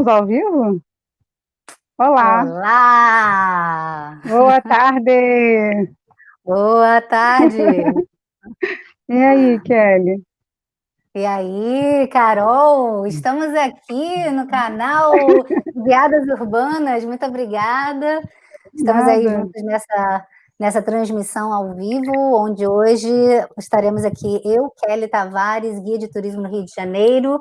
Estamos ao vivo? Olá! Olá! Boa tarde! Boa tarde! e aí, Kelly? E aí, Carol? Estamos aqui no canal Guiadas Urbanas, muito obrigada. Estamos Nada. aí juntos nessa, nessa transmissão ao vivo, onde hoje estaremos aqui eu, Kelly Tavares, guia de turismo no Rio de Janeiro,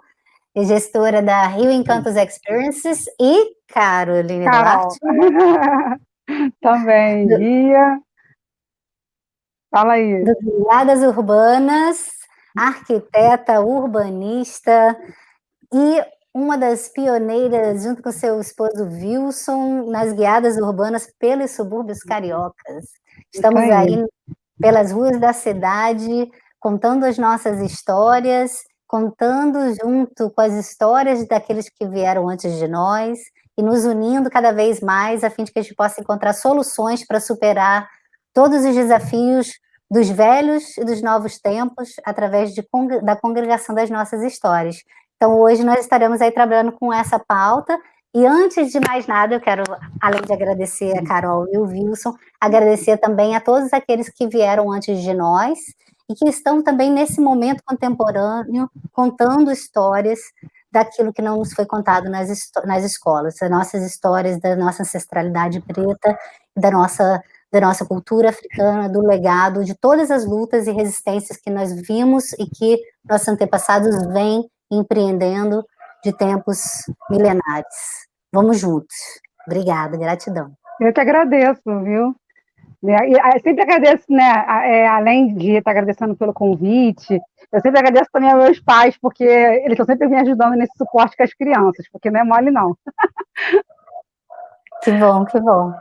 e gestora da Rio Encantos Experiences, e Caroline Carol. Duarte. Também, guia. Fala aí. Do Guiadas Urbanas, arquiteta, urbanista e uma das pioneiras, junto com seu esposo Wilson, nas guiadas urbanas pelos subúrbios cariocas. Estamos aí pelas ruas da cidade, contando as nossas histórias contando junto com as histórias daqueles que vieram antes de nós e nos unindo cada vez mais a fim de que a gente possa encontrar soluções para superar todos os desafios dos velhos e dos novos tempos através de, da congregação das nossas histórias. Então, hoje nós estaremos aí trabalhando com essa pauta e antes de mais nada, eu quero, além de agradecer a Carol e o Wilson, agradecer também a todos aqueles que vieram antes de nós e que estão também nesse momento contemporâneo contando histórias daquilo que não nos foi contado nas, nas escolas, as nossas histórias da nossa ancestralidade preta, da nossa, da nossa cultura africana, do legado, de todas as lutas e resistências que nós vimos e que nossos antepassados vêm empreendendo de tempos milenares. Vamos juntos. Obrigada, gratidão. Eu que agradeço, viu? Né? E eu sempre agradeço, né, é, além de estar agradecendo pelo convite, eu sempre agradeço também aos meus pais, porque eles estão sempre me ajudando nesse suporte com as crianças, porque não é mole, não. Que bom, que bom.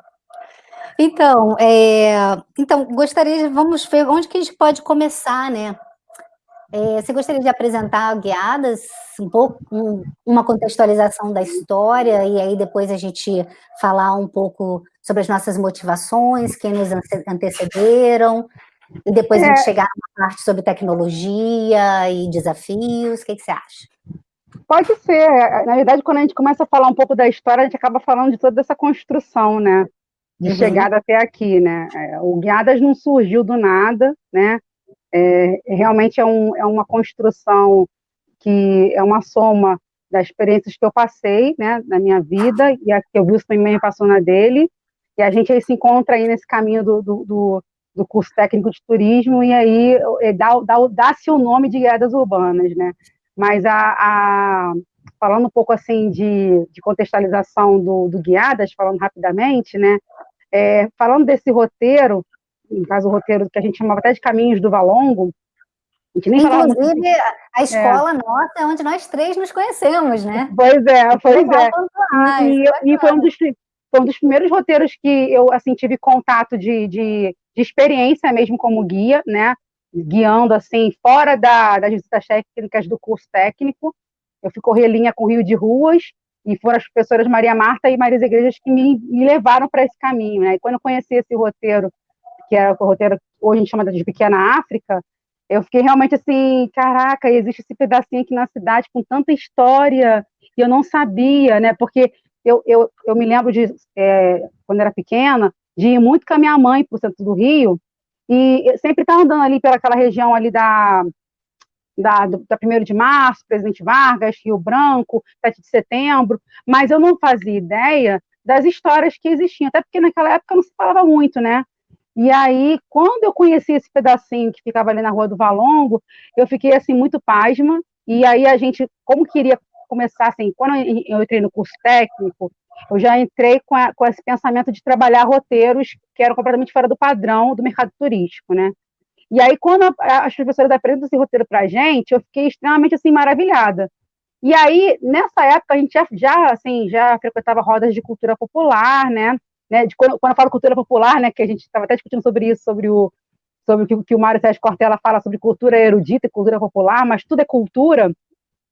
Então, é, então gostaria de, vamos ver onde que a gente pode começar, né? É, você gostaria de apresentar guiadas, um pouco, um, uma contextualização da história, e aí depois a gente falar um pouco sobre as nossas motivações, quem nos antecederam, e depois é. a gente é. chegar na parte sobre tecnologia e desafios, o que, que você acha? Pode ser, na verdade, quando a gente começa a falar um pouco da história, a gente acaba falando de toda essa construção, né, de uhum. chegada até aqui, né, é, o Guiadas não surgiu do nada, né, é, realmente é, um, é uma construção que é uma soma das experiências que eu passei, né, na minha vida, e a que o Wilson também passou na dele, e a gente aí se encontra aí nesse caminho do, do, do, do curso técnico de turismo, e aí é, dá-se dá, dá o nome de guiadas urbanas, né, mas a, a, falando um pouco assim de, de contextualização do, do guiadas, falando rapidamente, né, é, falando desse roteiro, no caso o roteiro que a gente chamava até de Caminhos do Valongo, a gente nem Inclusive, a escola é. nossa é onde nós três nos conhecemos, né? Pois é, pois é. E, e foi, um dos, foi um dos primeiros roteiros que eu assim tive contato de, de, de experiência mesmo como guia, né? Guiando assim, fora da, das visitas técnicas do curso técnico. Eu fui correr linha com Rio de Ruas, e foram as professoras Maria Marta e Maria Igrejas que me, me levaram para esse caminho, né? E quando eu conheci esse roteiro que é o roteiro, hoje a gente chama de Pequena África, eu fiquei realmente assim, caraca, existe esse pedacinho aqui na cidade com tanta história, e eu não sabia, né, porque eu, eu, eu me lembro de, é, quando era pequena, de ir muito com a minha mãe para o centro do Rio, e sempre estava andando ali pelaquela região ali da, da, da 1 de março, Presidente Vargas, Rio Branco, 7 de setembro, mas eu não fazia ideia das histórias que existiam, até porque naquela época não se falava muito, né? E aí, quando eu conheci esse pedacinho que ficava ali na Rua do Valongo, eu fiquei, assim, muito pasma, e aí a gente, como queria começar, assim, quando eu entrei no curso técnico, eu já entrei com, a, com esse pensamento de trabalhar roteiros que eram completamente fora do padrão do mercado turístico, né? E aí, quando a, as professoras apresentam esse roteiro para a gente, eu fiquei extremamente, assim, maravilhada. E aí, nessa época, a gente já, já assim, já frequentava rodas de cultura popular, né? né, de quando, quando eu falo cultura popular, né, que a gente estava até discutindo sobre isso, sobre o sobre o que, que o Mário Sérgio Cortella fala sobre cultura erudita e cultura popular, mas tudo é cultura.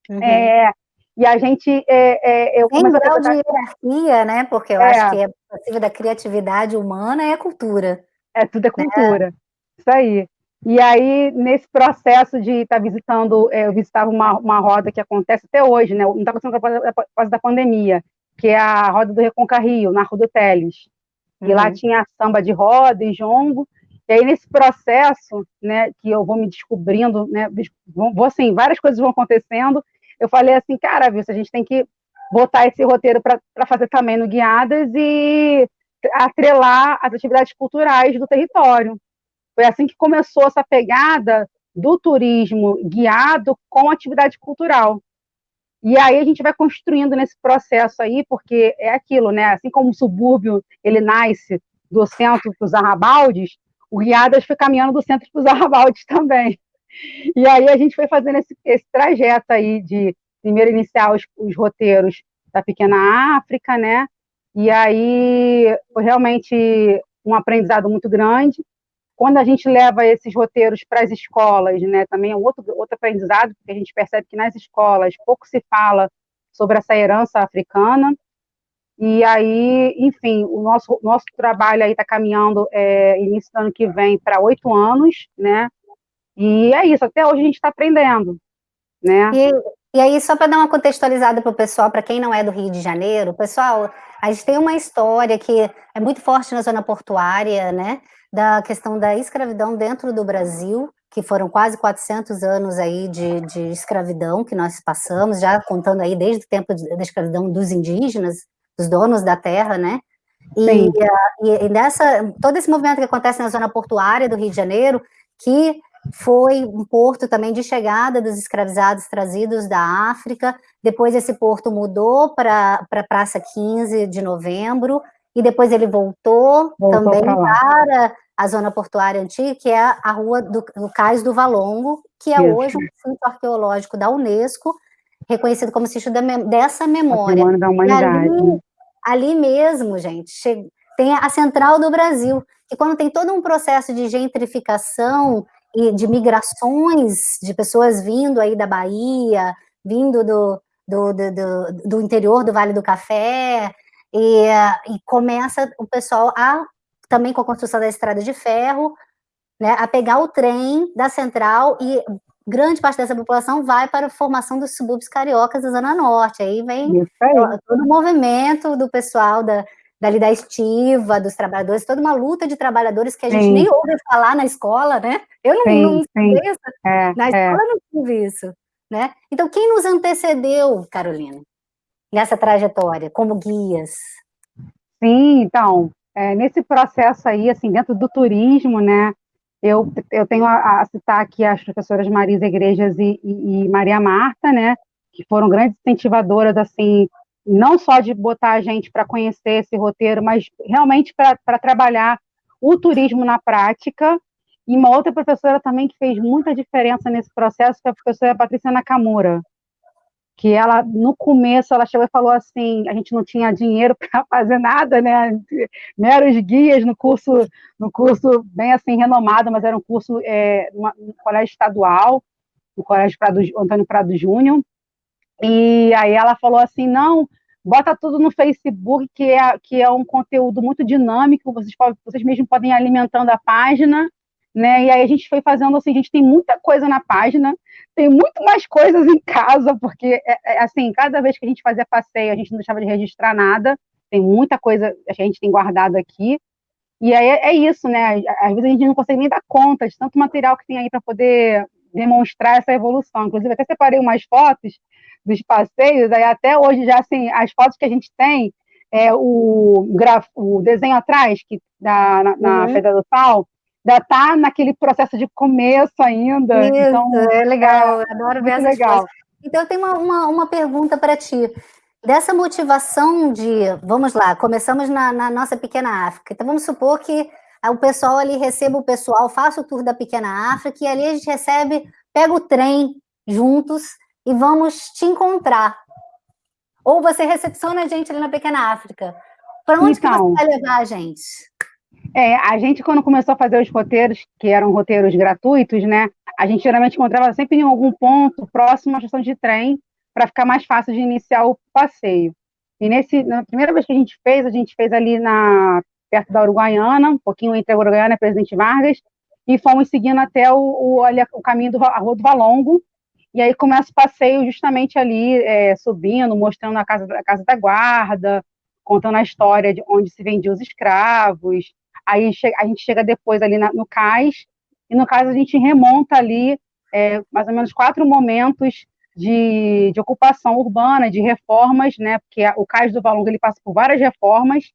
Uhum. É, e a gente. É, é, eu Tem grau de hierarquia, né? Porque eu é. acho que é possível da criatividade humana é cultura. É, tudo é né? cultura. Né? Isso aí. E aí, nesse processo de estar tá visitando, é, eu visitava uma, uma roda que acontece até hoje, né? Não está acontecendo por causa da pandemia, que é a roda do Reconca Rio, na Rua do Teles. E lá uhum. tinha samba de roda e jongo. E aí, nesse processo, né, que eu vou me descobrindo, né, vou, assim, várias coisas vão acontecendo, eu falei assim, cara, viu, a gente tem que botar esse roteiro para fazer também no Guiadas e atrelar as atividades culturais do território. Foi assim que começou essa pegada do turismo guiado com atividade cultural. E aí a gente vai construindo nesse processo aí, porque é aquilo, né? Assim como o subúrbio ele nasce do centro para os arrabaldes, o Guiadas foi caminhando do centro para os arrabaldes também. E aí a gente foi fazendo esse, esse trajeto aí de primeiro iniciar os, os roteiros da Pequena África, né? E aí foi realmente um aprendizado muito grande. Quando a gente leva esses roteiros para as escolas, né, também é outro, outro aprendizado, porque a gente percebe que nas escolas pouco se fala sobre essa herança africana. E aí, enfim, o nosso, nosso trabalho aí está caminhando é, início do ano que vem para oito anos, né? E é isso, até hoje a gente está aprendendo, né? E, e aí, só para dar uma contextualizada para o pessoal, para quem não é do Rio de Janeiro, pessoal, a gente tem uma história que é muito forte na zona portuária, né? Da questão da escravidão dentro do Brasil, que foram quase 400 anos aí de, de escravidão que nós passamos, já contando aí desde o tempo da escravidão dos indígenas, dos donos da terra, né? E, e, e nessa, todo esse movimento que acontece na zona portuária do Rio de Janeiro, que foi um porto também de chegada dos escravizados trazidos da África, depois esse porto mudou para a pra Praça 15 de Novembro, e depois ele voltou, voltou também para a zona portuária antiga, que é a rua do, do Cais do Valongo, que é Isso. hoje um sítio arqueológico da Unesco, reconhecido como sítio da, dessa memória. Da humanidade. Ali, ali, mesmo, gente, tem a Central do Brasil, que quando tem todo um processo de gentrificação e de migrações de pessoas vindo aí da Bahia, vindo do, do, do, do, do interior do Vale do Café, e, e, começa o pessoal a, também com a construção da estrada de ferro, né, a pegar o trem da central e grande parte dessa população vai para a formação dos subúrbios cariocas da Zona Norte, aí vem todo o movimento do pessoal da, dali da estiva, dos trabalhadores, toda uma luta de trabalhadores que a gente sim. nem ouve falar na escola, né? Eu não, sim, não é, na é. escola é. não tive isso, né? Então, quem nos antecedeu, Carolina, nessa trajetória, como guias? Sim, então, é, nesse processo aí, assim, dentro do turismo, né, eu, eu tenho a, a citar aqui as professoras Marisa Igrejas e, e, e Maria Marta, né, que foram grandes incentivadoras, assim, não só de botar a gente para conhecer esse roteiro, mas realmente para trabalhar o turismo na prática. E uma outra professora também que fez muita diferença nesse processo foi a professora Patrícia Nakamura, que ela, no começo, ela chegou e falou assim, a gente não tinha dinheiro para fazer nada, né, meros guias no curso, no curso bem assim, renomado, mas era um curso é, no colégio estadual, no colégio Prado, Antônio Prado Júnior, e aí ela falou assim, não, bota tudo no Facebook, que é, que é um conteúdo muito dinâmico, vocês, vocês mesmos podem ir alimentando a página, né? E aí a gente foi fazendo assim, a gente tem muita coisa na página, tem muito mais coisas em casa, porque é, é, assim, cada vez que a gente fazia passeio, a gente não deixava de registrar nada, tem muita coisa que a gente tem guardado aqui. E aí é, é isso, né? Às vezes a gente não consegue nem dar conta de tanto material que tem aí para poder demonstrar essa evolução. Inclusive, até separei umas fotos dos passeios, aí até hoje já assim, as fotos que a gente tem, é, o, graf, o desenho atrás, que da, na, na uhum. Pedra do Sal, ainda está naquele processo de começo ainda. Isso, então, é legal, é, adoro ver essas legal. Coisas. Então, eu tenho uma, uma, uma pergunta para ti. Dessa motivação de, vamos lá, começamos na, na, nossa pequena África. Então, vamos supor que o pessoal ali receba o pessoal, faça o tour da pequena África, e ali a gente recebe, pega o trem juntos e vamos te encontrar. Ou você recepciona a gente ali na Pequena África. Para onde então, que você vai levar a gente? É, a gente, quando começou a fazer os roteiros, que eram roteiros gratuitos, né? A gente geralmente encontrava sempre em algum ponto próximo à estação de trem, para ficar mais fácil de iniciar o passeio. E nesse, na primeira vez que a gente fez, a gente fez ali na perto da Uruguaiana, um pouquinho entre a Uruguaiana e a Presidente Vargas, e fomos seguindo até o, o, o caminho do a Rua do Valongo, e aí começa o passeio justamente ali, é, subindo, mostrando a casa, a casa da guarda, contando a história de onde se vendiam os escravos, aí a gente chega depois ali na, no cais, e no cais a gente remonta ali é, mais ou menos quatro momentos de, de, ocupação urbana, de reformas, né, porque o cais do Valongo ele passa por várias reformas,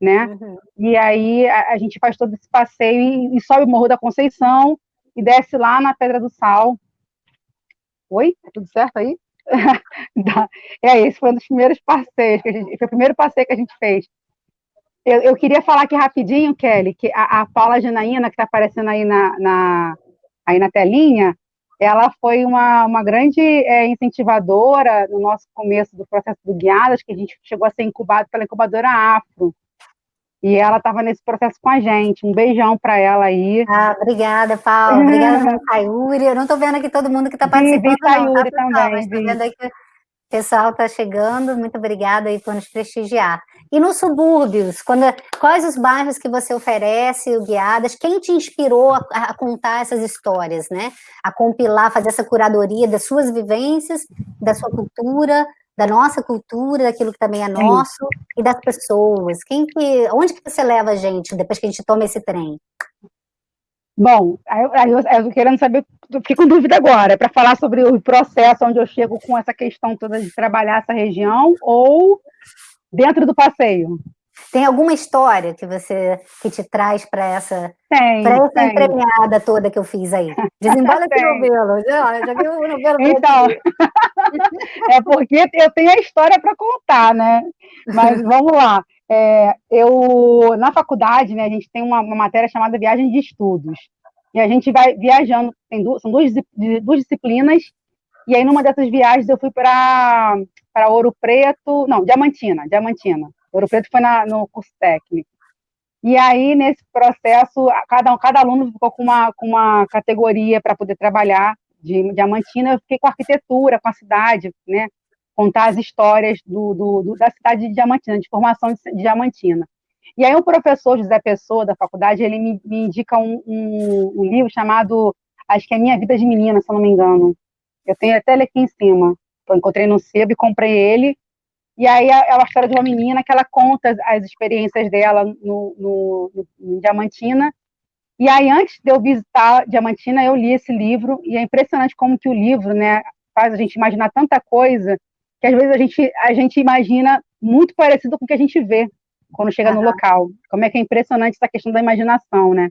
né? Uhum. E aí a, a, gente faz todo esse passeio e, e, sobe o Morro da Conceição e desce lá na Pedra do Sal. Oi? Tá tudo certo aí? é, esse foi um dos primeiros passeios, que a gente, foi o primeiro passeio que a gente fez. Eu, eu queria falar aqui rapidinho, Kelly, que a, a Paula Janaína, que está aparecendo aí na, na, aí na telinha, ela foi uma, uma grande é, incentivadora no nosso começo do processo do Guiadas, que a gente chegou a ser incubado pela incubadora Afro. E ela estava nesse processo com a gente. Um beijão para ela aí. Ah, obrigada, Paula. Obrigada, Sayuri. Eu não estou vendo aqui todo mundo que está participando. Vi, Sayuri tá, também. Vendo aí que o pessoal está chegando. Muito obrigada aí por nos prestigiar. E nos subúrbios, quando, quais os bairros que você oferece, o Guiadas? Quem te inspirou a, a, contar essas histórias, né? A compilar, fazer essa curadoria das suas vivências, da sua cultura, da nossa cultura, daquilo que também é nosso e das pessoas. Quem que, onde que você leva a gente depois que a gente toma esse trem? Bom, aí eu, eu, querendo saber, fico com dúvida agora, é para falar sobre o processo onde eu chego com essa questão toda de trabalhar essa região ou dentro do passeio? Tem alguma história que você que te traz para essa, tem, pra essa tem. entremeada toda que eu fiz aí? Desembola esse novelo. Já, já viu o novelo? Então, é porque eu tenho a história para contar, né? Mas vamos lá. É, eu, na faculdade, né, a gente tem uma, uma, matéria chamada Viagem de Estudos. E a gente vai viajando, tem são duas, duas disciplinas, e aí numa dessas viagens eu fui para Ouro Preto, não, Diamantina, Diamantina. Ouro Preto foi na, no curso técnico. E aí, nesse processo, cada, cada aluno ficou com uma, com uma categoria para poder trabalhar de Diamantina, eu fiquei com arquitetura, com a cidade, né? Contar as histórias do, do, do da cidade de Diamantina, de formação de, de, Diamantina. E aí, o professor José Pessoa, da faculdade, ele me, me indica um, um, um, livro chamado, acho que é Minha Vida de Menina, se eu não me engano. Eu tenho até ele aqui em cima. Eu encontrei no sebo e comprei ele, e aí é uma história de uma menina que ela conta as experiências dela no, no, no, Diamantina. E aí, antes de eu visitar Diamantina, eu li esse livro, e é impressionante como que o livro né, faz a gente imaginar tanta coisa, que às vezes a gente, a gente imagina muito parecido com o que a gente vê quando chega uhum. no local. Como é que é impressionante essa questão da imaginação, né?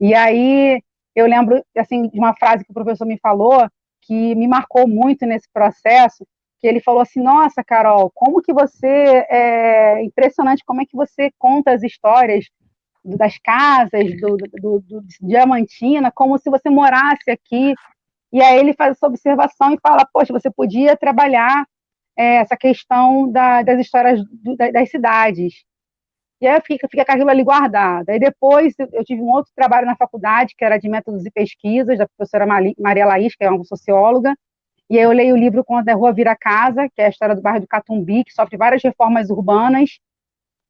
E aí, eu lembro, assim, de uma frase que o professor me falou, que me marcou muito nesse processo, que ele falou assim, nossa, Carol, como que você, é impressionante como é que você conta as histórias das casas, do, do, do, Diamantina, como se você morasse aqui, e aí ele faz essa observação e fala, poxa, você podia trabalhar é, essa questão da, das histórias do, das cidades. E aí fica, fica aquilo ali guardado. Aí depois eu tive um outro trabalho na faculdade, que era de métodos e pesquisas, da professora Maria Laís, que é uma socióloga, e aí eu leio o livro Quando a Rua Vira Casa, que é a história do bairro do Catumbi, que sofre várias reformas urbanas,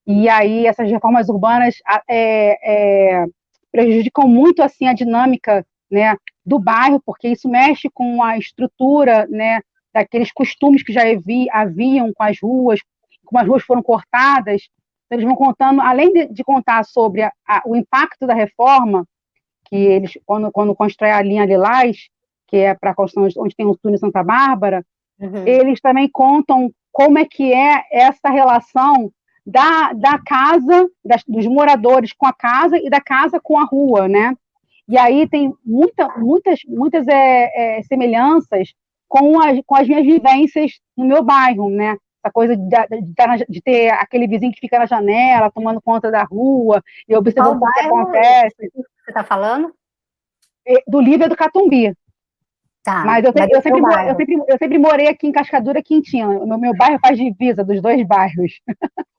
e aí essas reformas urbanas é, é, prejudicam muito assim a dinâmica né, do bairro, porque isso mexe com a estrutura né, daqueles costumes que já haviam com as ruas, como as ruas foram cortadas, eles vão contando, além de, de contar sobre a, a, o impacto da reforma, que eles, quando, quando constrói a linha Lilás, que é para a construção onde tem o túnel Santa Bárbara, uhum. eles também contam como é que é essa relação da, da casa, das, dos moradores com a casa e da casa com a rua, né? E aí tem muita, muitas, muitas é, é, semelhanças com as, com as minhas vivências no meu bairro, né? Essa coisa de, de, de, ter aquele vizinho que fica na janela, tomando conta da rua, e observando o que acontece. Você está falando? Do livro do Catumbi. Tá, mas eu sempre, eu, sempre, eu, sempre, eu sempre morei aqui em Cascadura Quintina. No meu bairro faz divisa dos dois bairros.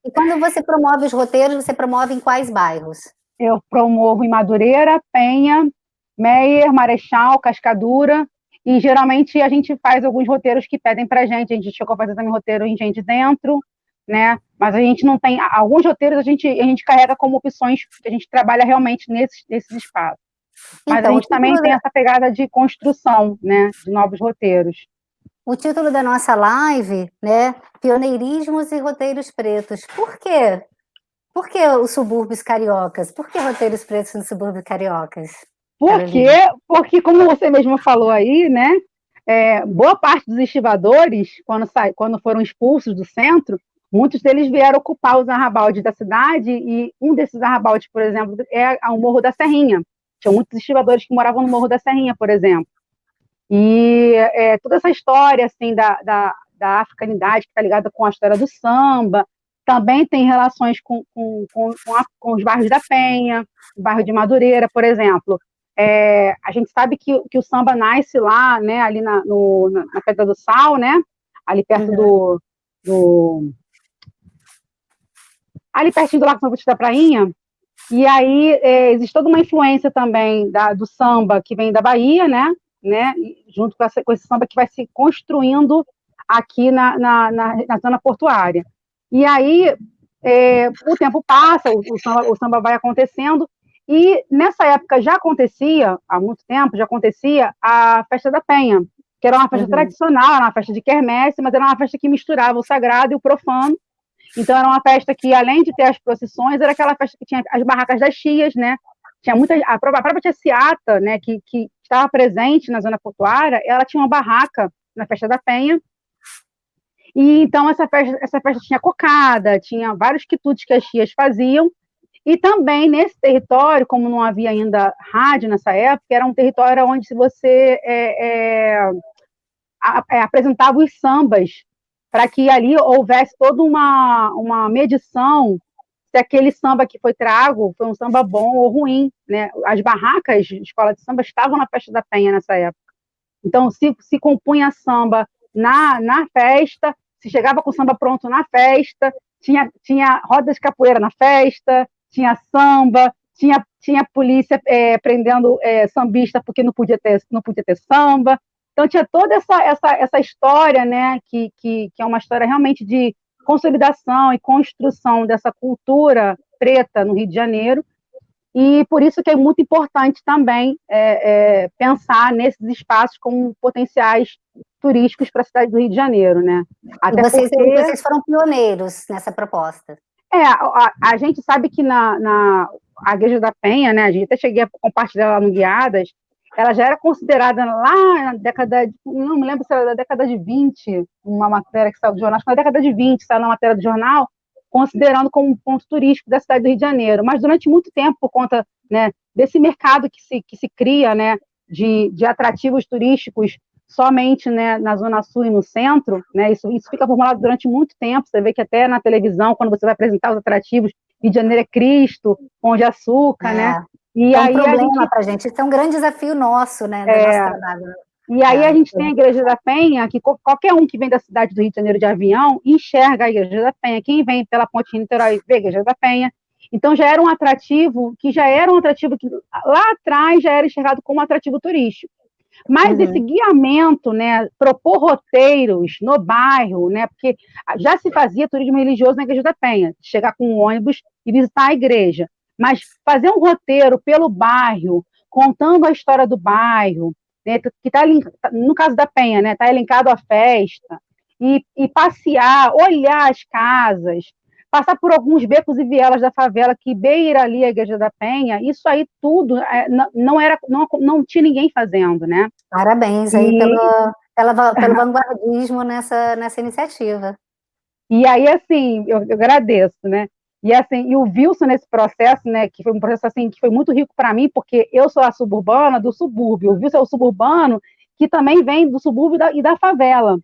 E quando você promove os roteiros, você promove em quais bairros? Eu promovo em Madureira, Penha, Meier, Marechal, Cascadura. E geralmente a gente faz alguns roteiros que pedem pra gente. A gente chegou a fazer também roteiro em gente dentro, né? Mas a gente não tem. Alguns roteiros a gente, a gente carrega como opções que a gente trabalha realmente nesses, nesses espaços. Mas então, a gente também tem essa pegada de construção, né, de novos roteiros. O título da nossa live, né, Pioneirismos e Roteiros Pretos. Por quê? Por que os subúrbios cariocas? Por que roteiros pretos nos subúrbios cariocas? Por quê? Porque, como você mesmo falou aí, né, é, boa parte dos estivadores, quando, quando foram expulsos do centro, muitos deles vieram ocupar os arrabaldes da cidade, e um desses arrabaldes, por exemplo, é o Morro da Serrinha. Tinha muitos estivadores que moravam no Morro da Serrinha, por exemplo. E é, toda essa história assim da, da, da africanidade que está ligada com a história do samba, também tem relações com, com, com, com, a, com os bairros da Penha, o bairro de Madureira, por exemplo. É, a gente sabe que, que, o samba nasce lá, né, ali na, no, na, Pedra do Sal, né, ali perto uhum. do, do, ali pertinho do Lago São Batista da Prainha, e aí é, existe toda uma influência também da, do samba que vem da Bahia, né, né, junto com, essa, com esse samba que vai se construindo aqui na, na, na, na zona portuária. E aí é, o tempo passa, o, o, samba, o samba vai acontecendo, e nessa época já acontecia, há muito tempo, já acontecia a festa da Penha, que era uma festa uhum. tradicional, era uma festa de quermesse, mas era uma festa que misturava o sagrado e o profano. Então era uma festa que, além de ter as procissões, era aquela festa que tinha as barracas das chias, né? Tinha muita a própria, a própria tia Ciata, né, que, que estava presente na zona portuária, ela tinha uma barraca na festa da Penha. E então essa festa, essa festa tinha cocada, tinha vários quitutes que as chias faziam, e também nesse território, como não havia ainda rádio nessa época, era um território onde se você é, é, é, apresentava os sambas, para que ali houvesse toda uma, uma medição se aquele samba que foi trago foi um samba bom ou ruim. Né? As barracas de escola de samba estavam na festa da Penha nessa época. Então, se, se compunha samba na, na festa, se chegava com samba pronto na festa, tinha, tinha rodas de capoeira na festa, tinha samba, tinha, tinha polícia é, prendendo é, sambista porque não podia ter, não podia ter samba. Então tinha toda essa, essa, essa história, né, que, que, que é uma história realmente de consolidação e construção dessa cultura preta no Rio de Janeiro, e por isso que é muito importante também é, é, pensar nesses espaços como potenciais turísticos para a cidade do Rio de Janeiro, né? Até vocês, porque... vocês foram pioneiros nessa proposta. É, a, a gente sabe que na, na a Igreja da Penha, né, a gente até cheguei a compartilhar lá no Guiadas, ela já era considerada lá na década, de, não me lembro se era da década de 20, uma matéria que saiu do jornal, acho que na década de 20, saiu na matéria do jornal, considerando como um ponto turístico da cidade do Rio de Janeiro. Mas durante muito tempo, por conta né, desse mercado que se, que se cria, né, de, de atrativos turísticos somente né, na Zona Sul e no centro, né, isso, isso fica formulado durante muito tempo, você vê que até na televisão, quando você vai apresentar os atrativos, Rio de Janeiro é Cristo, Pão de Açúcar, é. né? E é um aí problema gente... para a gente, isso é um grande desafio nosso, né, é. E aí é. a gente tem a Igreja da Penha, que qualquer um que vem da cidade do Rio de Janeiro de avião enxerga a Igreja da Penha. Quem vem pela Ponte Niterói vê a Igreja da Penha. Então já era um atrativo, que já era um atrativo que lá atrás já era enxergado como atrativo turístico. Mas uhum. esse guiamento, né, propor roteiros no bairro, né, porque já se fazia turismo religioso na Igreja da Penha, chegar com um ônibus e visitar a igreja, mas fazer um roteiro pelo bairro, contando a história do bairro, né, que está no caso da Penha, né, está elencado a festa, e, e passear, olhar as casas, passar por alguns becos e vielas da favela que beira ali a Igreja da Penha, isso aí tudo é, não era, não, não tinha ninguém fazendo, né? Parabéns aí e... pelo, pela, pelo vanguardismo nessa, nessa iniciativa. E aí, assim, eu, eu, agradeço, né? E assim, e o Wilson nesse processo, né, que foi um processo assim que foi muito rico para mim, porque eu sou a suburbana do subúrbio, o Wilson é o suburbano que também vem do subúrbio da, e da favela.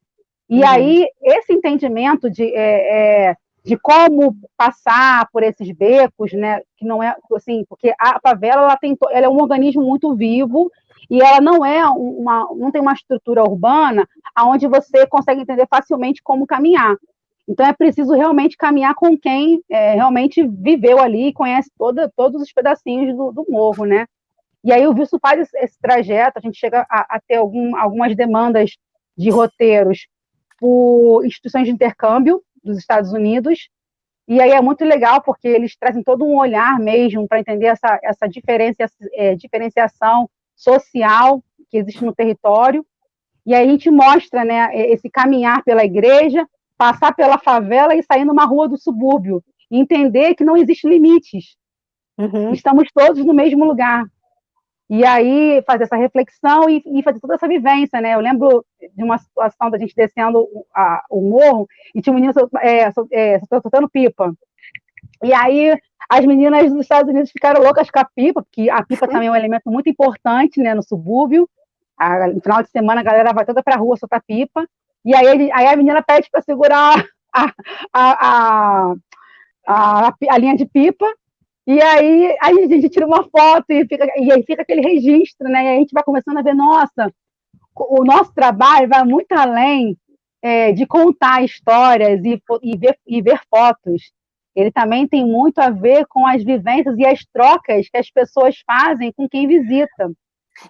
E uhum. aí, esse entendimento de é, é, de como passar por esses becos, né, que não é assim, porque a favela ela tem, ela é um organismo muito vivo e ela não é uma, não tem uma estrutura urbana aonde você consegue entender facilmente como caminhar. Então é preciso realmente caminhar com quem é, realmente viveu ali e conhece toda, todos os pedacinhos do, do morro, né? E aí o Wilson faz esse, esse trajeto, a gente chega a, a ter algum, algumas demandas de roteiros por instituições de intercâmbio, dos Estados Unidos, E aí é muito legal, porque eles trazem todo um olhar mesmo para entender essa, essa diferencia, é, diferenciação social que existe no território. E aí a gente mostra né, esse caminhar pela igreja, passar pela favela e sair numa rua do subúrbio. E entender que não existem limites. Uhum. Estamos todos no mesmo lugar. E aí fazer essa reflexão e, e, fazer toda essa vivência, né? Eu lembro de uma situação da gente descendo a, o morro e tinha um menino é, é, soltando pipa. E aí as meninas dos Estados Unidos ficaram loucas com a pipa, porque a pipa também é um elemento muito importante, né, no subúrbio. A, no final de semana a galera vai toda para a rua soltar pipa. E aí, aí a menina pede para segurar a, a, a, a, linha de pipa e aí, aí a gente tira uma foto e, fica, e aí fica aquele registro, né? E a gente vai começando a ver, nossa, o nosso trabalho vai muito além é, de contar histórias e, e, ver, e ver fotos. Ele também tem muito a ver com as vivências e as trocas que as pessoas fazem com quem visita.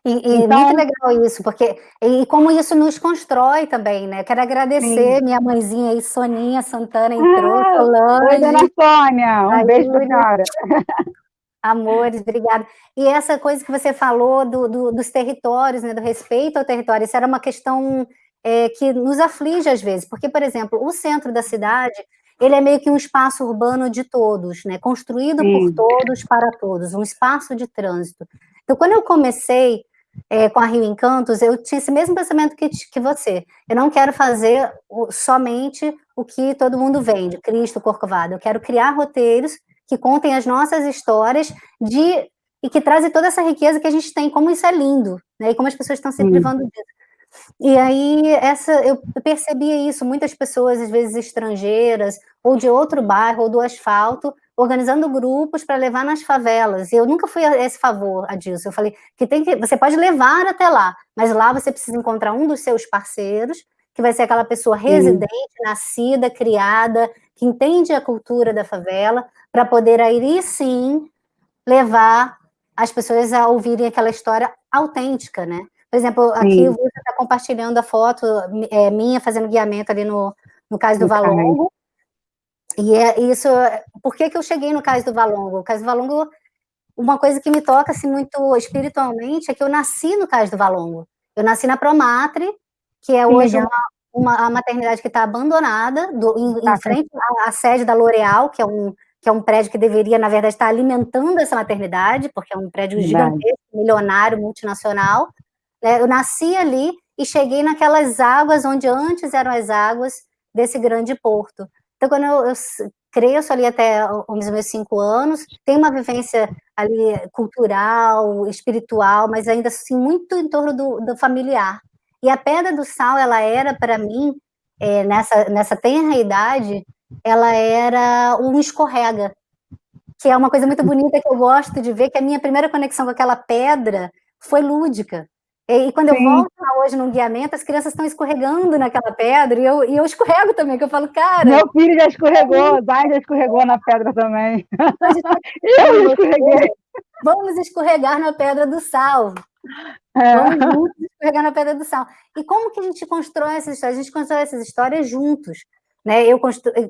E, e então, muito legal isso, porque e como isso nos constrói também, né? Quero agradecer sim. minha mãezinha aí, Soninha Santana, entrou, ah, Solange. Oi, dona Sônia, um beijo pra senhora. Amores, obrigada. E essa coisa que você falou do, do, dos territórios, né, do respeito ao território, isso era uma questão é, que nos aflige às vezes, porque, por exemplo, o centro da cidade, ele é meio que um espaço urbano de todos, né, construído Sim. por todos, para todos, um espaço de trânsito. Então, quando eu comecei é, com a Rio Encantos, eu tinha esse mesmo pensamento que, que você. Eu não quero fazer o, somente o que todo mundo vende, Cristo Corcovado. Eu quero criar roteiros que contem as nossas histórias de e que trazem toda essa riqueza que a gente tem, como isso é lindo, né? E como as pessoas estão se privando disso. E aí, essa, eu percebia isso, muitas pessoas, às vezes estrangeiras, ou de outro bairro, ou do asfalto, organizando grupos para levar nas favelas. E eu nunca fui a esse favor a disso. Eu falei que tem que você pode levar até lá, mas lá você precisa encontrar um dos seus parceiros, que vai ser aquela pessoa residente, uhum. nascida, criada, que entende a cultura da favela, para poder aí sim levar as pessoas a ouvirem aquela história autêntica, né? Por exemplo, aqui você está compartilhando a foto é, minha fazendo guiamento ali no, no caso do Valongo. E é isso. Por que, que eu cheguei no Cais do Valongo? O Cais do Valongo, uma coisa que me toca assim, muito espiritualmente é que eu nasci no Cais do Valongo. Eu nasci na Promatre, que é hoje uma, uma a maternidade que está abandonada, do, em, tá, em frente à, à, sede da L'Oréal, que é um que é um prédio que deveria, na verdade, estar alimentando essa maternidade, porque é um prédio gigantesco, milionário, multinacional. Né? Eu nasci ali e cheguei naquelas águas onde antes eram as águas desse grande porto. Então, quando eu, eu cresço ali até os meus cinco anos, tem uma vivência ali cultural, espiritual, mas ainda assim muito em torno do, do familiar. E a Pedra do Sal, ela era para mim, é, nessa, nessa tenra idade, ela era um escorrega, que é uma coisa muito bonita que eu gosto de ver, que a minha primeira conexão com aquela pedra foi lúdica. E, quando Sim. eu volto lá hoje no guiamento, as crianças estão escorregando naquela pedra, e eu, e eu escorrego também, que eu falo, cara... Meu filho já escorregou, vai já escorregou na pedra também. eu escorreguei. Vamos escorregar na pedra do sal. É. Vamos escorregar na pedra do sal. E como que a gente constrói essas histórias? A gente constrói essas histórias juntos. Né? Eu,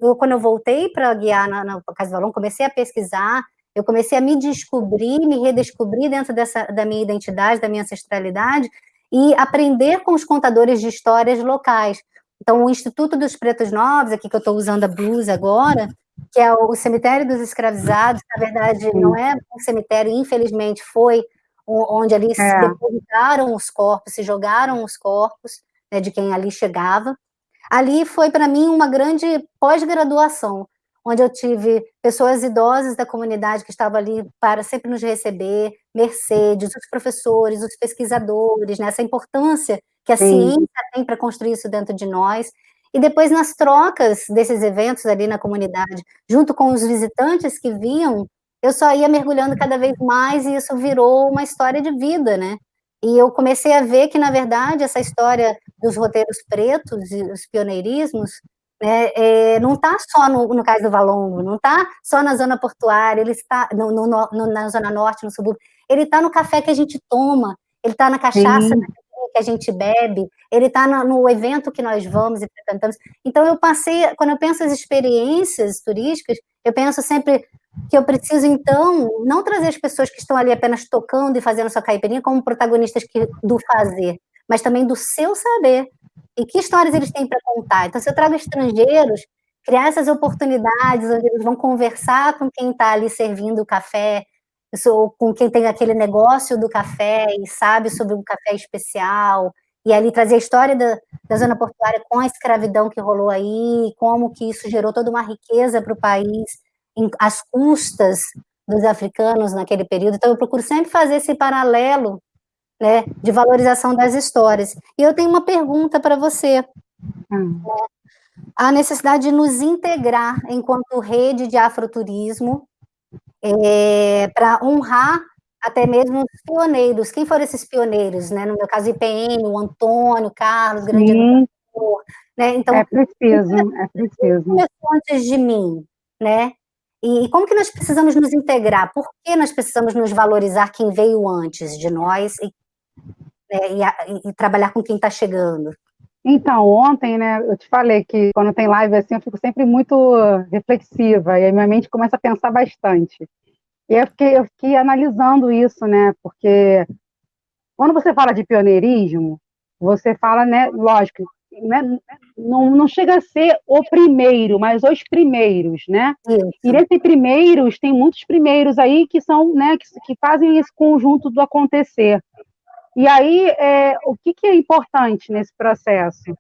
eu quando eu voltei para guiar na, na Casa do Valão, comecei a pesquisar, eu comecei a me descobrir, me redescobrir dentro dessa, da minha identidade, da minha ancestralidade, e aprender com os contadores de histórias locais. Então, o Instituto dos Pretos Novos, aqui que eu estou usando a blusa agora, que é o cemitério dos escravizados, na verdade não é um cemitério, infelizmente foi onde ali é. se depositaram os corpos, se jogaram os corpos né, de quem ali chegava. Ali foi para mim uma grande pós-graduação, onde eu tive pessoas idosas da comunidade que estavam ali para sempre nos receber, Mercedes, os professores, os pesquisadores, nessa né, importância que a Sim. ciência tem para construir isso dentro de nós. E depois, nas trocas desses eventos ali na comunidade, junto com os visitantes que vinham, eu só ia mergulhando cada vez mais e isso virou uma história de vida, né? E eu comecei a ver que, na verdade, essa história dos roteiros pretos e os pioneirismos né, é, não está só no, no Cais do Valongo, não está só na zona portuária, ele está no, no, no, na zona norte, no subúrbio, ele está no café que a gente toma, ele está na cachaça que a gente bebe, ele está no, no, evento que nós vamos e frequentamos. Então, eu passei, quando eu penso as experiências turísticas, eu penso sempre que eu preciso, então, não trazer as pessoas que estão ali apenas tocando e fazendo sua caipirinha como protagonistas que, do fazer, mas também do seu saber. E que histórias eles têm para contar. Então, se eu trago estrangeiros, criar essas oportunidades onde eles vão conversar com quem está ali servindo o café, ou com quem tem aquele negócio do café e sabe sobre um café especial, e ali trazer a história da, da zona portuária com a escravidão que rolou aí, como que isso gerou toda uma riqueza para o país, em, às custas dos africanos naquele período. Então, eu procuro sempre fazer esse paralelo né, de valorização das histórias. E eu tenho uma pergunta para você. Hum. A necessidade de nos integrar enquanto rede de afroturismo é, para honrar até mesmo os pioneiros. Quem foram esses pioneiros? Né? No meu caso, IPN, o Antônio, Carlos, grande educador. Né? Então, é preciso, é preciso. Antes de mim, né? E como que nós precisamos nos integrar? Por que nós precisamos nos valorizar quem veio antes de nós e, né, e, e trabalhar com quem está chegando? Então, ontem, né, eu te falei que quando tem live assim, eu fico sempre muito reflexiva, e aí minha mente começa a pensar bastante. E eu fiquei, eu fiquei analisando isso, né, porque quando você fala de pioneirismo, você fala, né, lógico, né, não, não chega a ser o primeiro, mas os primeiros, né? Isso. E nesses primeiros, tem muitos primeiros aí que são, né, que, que fazem esse conjunto do acontecer. E aí, é, o que, que, é importante nesse processo?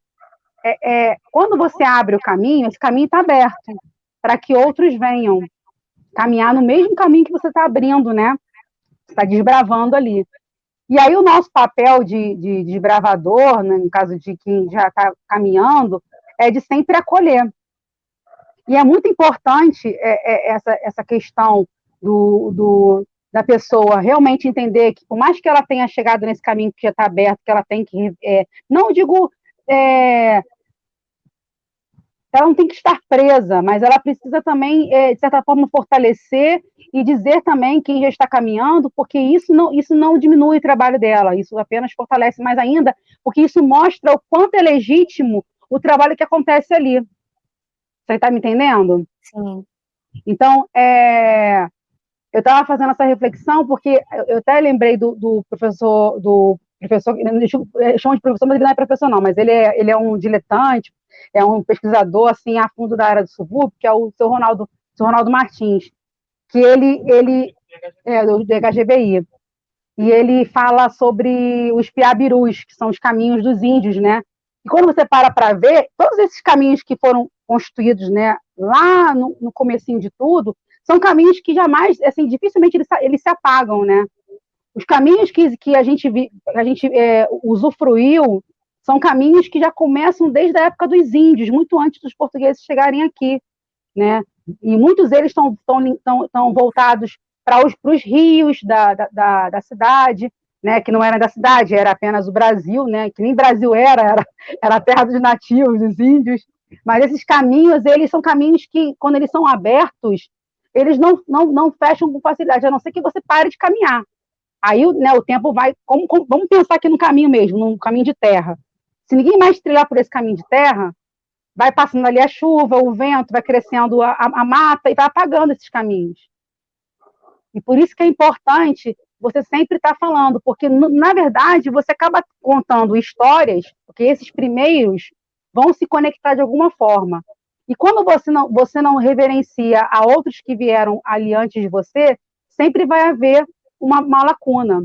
É, é, quando você abre o caminho, esse caminho está aberto para que outros venham caminhar no mesmo caminho que você está abrindo, né? Está desbravando ali. E aí o nosso papel de, de desbravador, né, no caso de quem já está caminhando, é de sempre acolher. E é muito importante é, é, essa, essa questão do, do, da pessoa realmente entender que, por mais que ela tenha chegado nesse caminho que já está aberto, que ela tem que. É, não digo. É, ela não tem que estar presa, mas ela precisa também, é, de certa forma, fortalecer e dizer também quem já está caminhando, porque isso não, isso não diminui o trabalho dela, isso apenas fortalece mais ainda, porque isso mostra o quanto é legítimo o trabalho que acontece ali. Você está me entendendo? Sim. Então, é, eu estava fazendo essa reflexão porque eu até lembrei do, do professor, do professor, eu chamo de professor, mas ele não é professor não, mas ele é, ele é um diletante, é um pesquisador assim a fundo da área do subúrbio, que é o seu Ronaldo, seu Ronaldo Martins, que ele, ele é do DHGBI, e ele fala sobre os piabirus, que são os caminhos dos índios, né? E quando você para para ver, todos esses caminhos que foram construídos, né, lá no, no comecinho de tudo, são caminhos que jamais, assim, dificilmente eles, eles se apagam, né? Os caminhos que, que a gente, a gente é, usufruiu são caminhos que já começam desde a época dos índios, muito antes dos portugueses chegarem aqui, né? E muitos deles estão voltados para os, para os rios da, da, da, cidade, né? Que não era da cidade, era apenas o Brasil, né? Que nem Brasil era, era, era a terra dos nativos, dos índios. Mas esses caminhos, eles são caminhos que, quando eles são abertos, eles não, não, não fecham com facilidade, a não ser que você pare de caminhar. Aí né, o tempo vai. Como, como, vamos pensar aqui no caminho mesmo, no caminho de terra. Se ninguém mais trilhar por esse caminho de terra, vai passando ali a chuva, o vento, vai crescendo a, a, a mata e vai apagando esses caminhos. E por isso que é importante você sempre estar tá falando, porque na verdade você acaba contando histórias, porque esses primeiros vão se conectar de alguma forma. E quando você não, você não reverencia a outros que vieram ali antes de você, sempre vai haver uma, uma lacuna.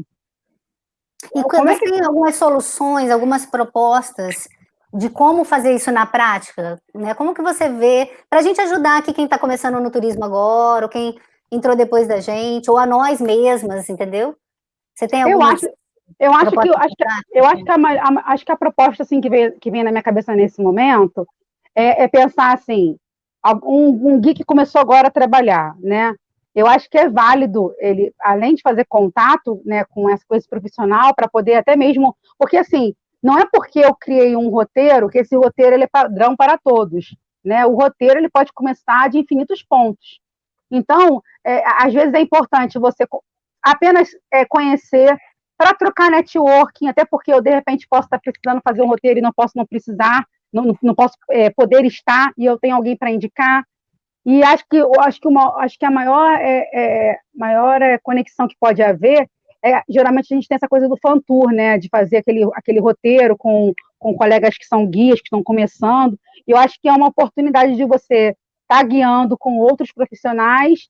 E como é que... tem algumas soluções, algumas propostas de como fazer isso na prática? Né? Como que você vê, para a gente ajudar aqui quem está começando no turismo agora, ou quem entrou depois da gente, ou a nós mesmas, entendeu? Você tem alguma... Eu acho, eu acho que, eu acho que, eu acho que a, a, acho que a proposta assim, que, vem, que vem na minha cabeça nesse momento é, é pensar assim, um, um geek começou agora a trabalhar, né? Eu acho que é válido ele, além de fazer contato, né, com essa coisa profissional, para poder até mesmo, porque assim, não é porque eu criei um roteiro que esse roteiro ele é padrão para todos, né? O roteiro ele pode começar de infinitos pontos. Então, é, às vezes é importante você apenas é, conhecer para trocar networking, até porque eu de repente posso estar precisando fazer um roteiro e não posso não precisar, não, não posso é, poder estar e eu tenho alguém para indicar. E acho que, acho que, uma, acho que a maior, é, é, maior é, conexão que pode haver é, geralmente a gente tem essa coisa do fan tour, né, de fazer aquele, aquele roteiro com, com colegas que são guias, que estão começando, e eu acho que é uma oportunidade de você estar tá guiando com outros profissionais,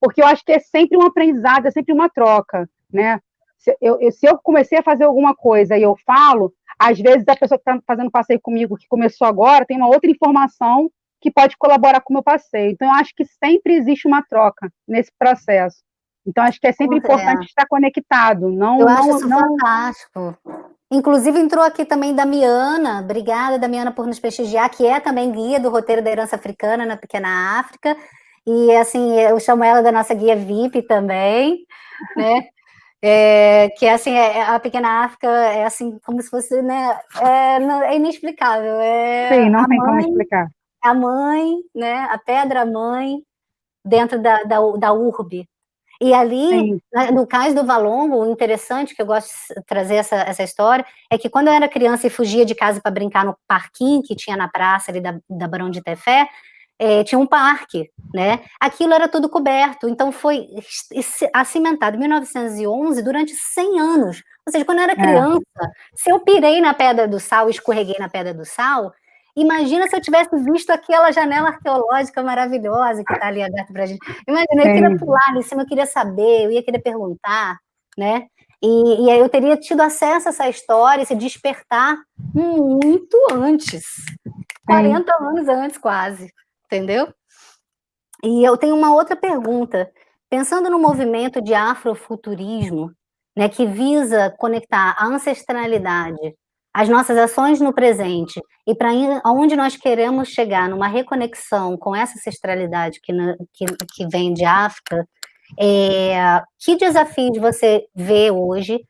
porque eu acho que é sempre um aprendizado, é sempre uma troca, né, se eu, se eu comecei a fazer alguma coisa e eu falo, às vezes a pessoa que está fazendo passeio comigo, que começou agora, tem uma outra informação que pode colaborar com o meu passeio. Então, eu acho que sempre existe uma troca nesse processo. Então, acho que é sempre importante é. estar conectado. Não, eu não, acho isso não... fantástico. Inclusive, entrou aqui também Damiana. Obrigada, Damiana, por nos prestigiar, que é também guia do roteiro da herança africana na Pequena África. E, assim, eu chamo ela da nossa guia VIP também, né? É, que assim, é, a Pequena África é assim, como se fosse, né, é, não, é inexplicável. É Sim, não tem mãe, como explicar. A mãe, né, a pedra-mãe dentro da, da, da urbe. E ali, Sim. no caso do Valongo, o interessante, que eu gosto de trazer essa, essa história, é que quando eu era criança e fugia de casa para brincar no parquinho que tinha na praça ali da, da Barão de Tefé, é, tinha um parque, né? Aquilo era tudo coberto, então foi acimentado em 1911 durante 100 anos. Ou seja, quando eu era é. criança, é. se eu pirei na Pedra do Sal, escorreguei na Pedra do Sal, imagina se eu tivesse visto aquela janela arqueológica maravilhosa que está ali aberta para a gente. Imagina, eu queria pular ali em cima, eu queria saber, eu ia querer perguntar, né? E, e aí eu teria tido acesso a essa história, esse despertar muito antes, 40 anos antes quase entendeu? E eu tenho uma outra pergunta. Pensando no movimento de afrofuturismo, né, que visa conectar a ancestralidade, as nossas ações no presente e para onde nós queremos chegar numa reconexão com essa ancestralidade que, que, que vem de África, é, que desafios você vê hoje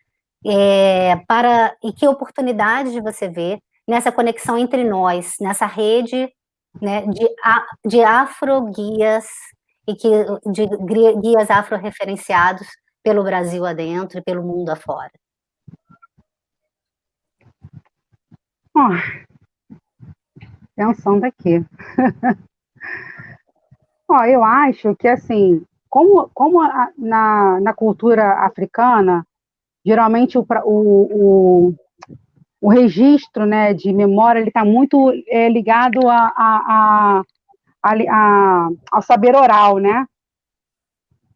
é, para e que oportunidades você vê nessa conexão entre nós, nessa rede né, de, de afro-guias e que, de guias afro-referenciados pelo Brasil adentro e pelo mundo afora? Oh, pensando aqui. oh, eu acho que, assim, como, como a, na, na cultura africana, geralmente o, o, o registro né, de memória está muito é, ligado a, a, a, a, ao saber oral, né?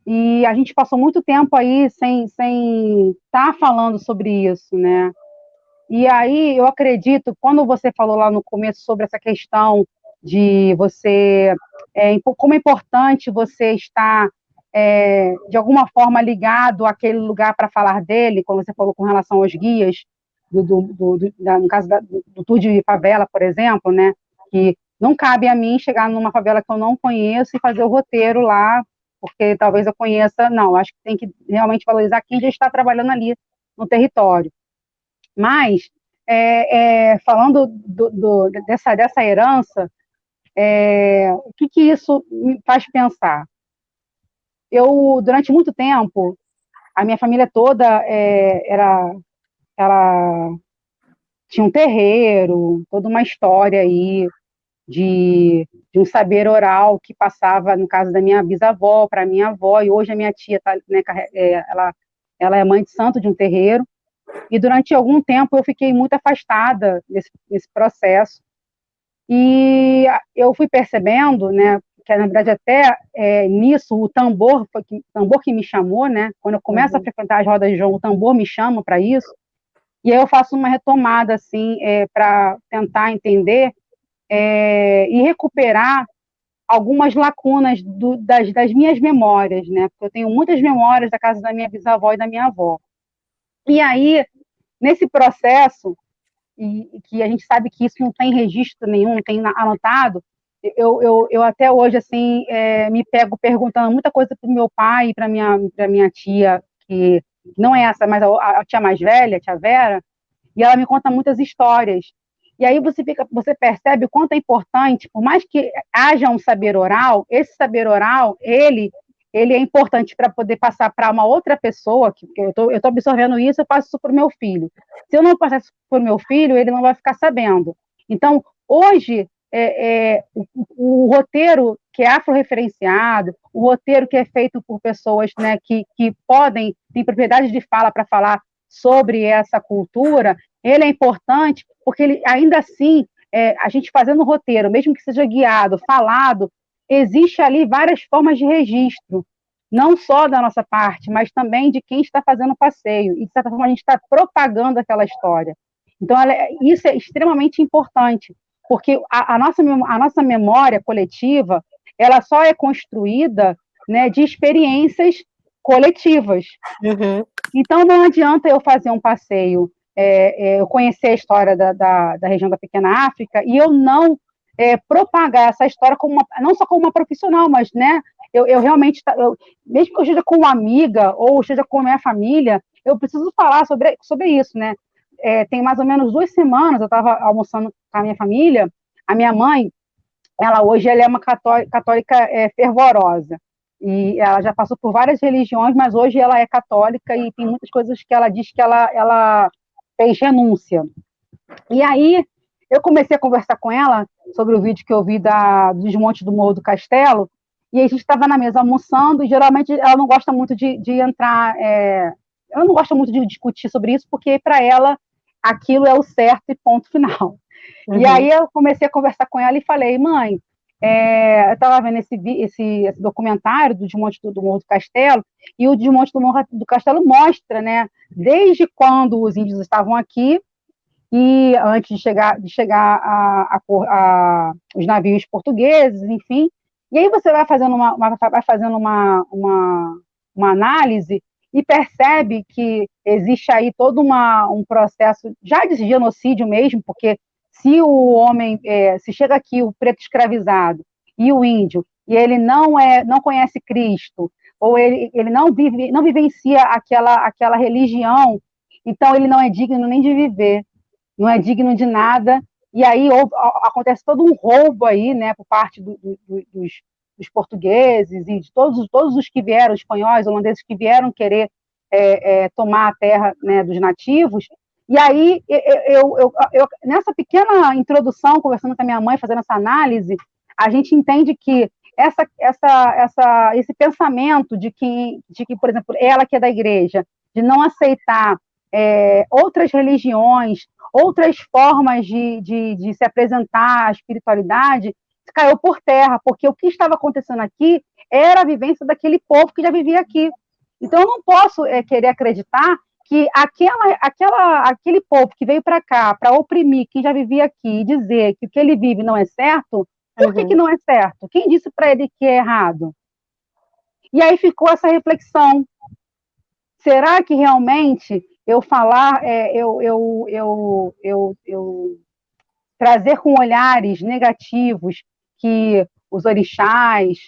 E a gente passou muito tempo aí sem sem estar tá falando sobre isso, né? E aí eu acredito, quando você falou lá no começo sobre essa questão de você, é, como é importante você estar é, de alguma forma ligado àquele lugar para falar dele, como você falou com relação aos guias, do, do, do da, no caso da, do, tour de favela, por exemplo, né, que não cabe a mim chegar numa favela que eu não conheço e fazer o roteiro lá, porque talvez eu conheça, não, acho que tem que realmente valorizar quem já está trabalhando ali no território. Mas, é, é, falando do, do, dessa, dessa herança, é, o que, que isso me faz pensar? Eu, durante muito tempo, a minha família toda é, era ela tinha um terreiro, toda uma história aí de, de um saber oral que passava, no caso da minha bisavó, para minha avó, e hoje a minha tia, tá, né, é, ela, ela é mãe de santo de um terreiro, e durante algum tempo eu fiquei muito afastada desse, desse processo, e eu fui percebendo, né, que na verdade até é, nisso o tambor foi que, tambor que me chamou, né, quando eu começo uhum. a frequentar as rodas de João, o tambor me chama para isso, e aí eu faço uma retomada, assim, é, para tentar entender é, e recuperar algumas lacunas do, das, das, minhas memórias, né? Porque eu tenho muitas memórias da casa da minha bisavó e da minha avó. E aí, nesse processo, e, que a gente sabe que isso não tem registro nenhum, não tem anotado, eu, eu, eu até hoje, assim, é, me pego perguntando muita coisa para o meu pai e para minha, minha tia, que não é essa, mas a, a, tia mais velha, a tia Vera, e ela me conta muitas histórias. E aí você fica, você percebe o quanto é importante, por mais que haja um saber oral, esse saber oral, ele ele é importante para poder passar para uma outra pessoa, que eu estou absorvendo isso, eu passo isso para o meu filho. Se eu não passar isso para o meu filho, ele não vai ficar sabendo. Então, hoje, é, é, o, o, roteiro que é afro-referenciado, o roteiro que é feito por pessoas né, que, que podem, têm propriedade de fala para falar sobre essa cultura, ele é importante porque ele, ainda assim, é, a gente fazendo o roteiro, mesmo que seja guiado, falado, existe ali várias formas de registro, não só da nossa parte, mas também de quem está fazendo o passeio, e de certa forma a gente está propagando aquela história. Então, ela, é, isso é extremamente importante, porque a, a, nossa, a nossa memória coletiva, ela só é construída né, de experiências coletivas. Uhum. Então, não adianta eu fazer um passeio, é, é, eu conhecer a história da, da, da, região da Pequena África e eu não é, propagar essa história como uma, não só como uma profissional, mas né, eu, eu realmente, eu, mesmo que eu esteja com uma amiga ou esteja com a minha família, eu preciso falar sobre, sobre isso, né? É, tem mais ou menos duas semanas, eu estava almoçando com a minha família, a minha mãe, ela hoje ela é uma católica, católica é, fervorosa, e ela já passou por várias religiões, mas hoje ela é católica e tem muitas coisas que ela diz que ela, ela fez renúncia. E aí, eu comecei a conversar com ela sobre o vídeo que eu vi da, do desmonte do Morro do Castelo, e a gente estava na mesa almoçando, e geralmente ela não gosta muito de, de entrar, é, ela não gosta muito de discutir sobre isso, porque para ela aquilo é o certo e ponto final. Uhum. E aí eu comecei a conversar com ela e falei, mãe, é, eu estava vendo esse, esse, esse, documentário do Desmonte do, do, Morro do Castelo, e o Desmonte do Morro do Castelo mostra, né, desde quando os índios estavam aqui, e antes de chegar, de chegar a, a, a, os navios portugueses, enfim, e aí você vai fazendo uma, uma vai fazendo uma, uma, uma análise e percebe que existe aí todo uma, um processo já de genocídio mesmo, porque se o homem, é, se chega aqui o preto escravizado e o índio, e ele não é, não conhece Cristo, ou ele, ele não vive, não vivencia aquela, aquela religião, então ele não é digno nem de viver, não é digno de nada, e aí ou, acontece todo um roubo aí, né, por parte do, do, dos, dos, portugueses e de todos, todos os que vieram, espanhóis, holandeses que vieram querer é, é, tomar a terra né, dos nativos, e aí, eu, eu, eu, nessa pequena introdução, conversando com a minha mãe, fazendo essa análise, a gente entende que essa, essa, essa, esse pensamento de que, de que, por exemplo, ela que é da igreja, de não aceitar é, outras religiões, outras formas de, de, de se apresentar à espiritualidade, caiu por terra, porque o que estava acontecendo aqui era a vivência daquele povo que já vivia aqui. Então, eu não posso é, querer acreditar que aquela, aquela, aquele povo que veio para cá para oprimir quem já vivia aqui e dizer que o que ele vive não é certo, por uhum. que, que não é certo? Quem disse para ele que é errado? E aí ficou essa reflexão. Será que realmente eu falar, é, eu, eu, eu, eu, eu trazer com olhares negativos que os orixás,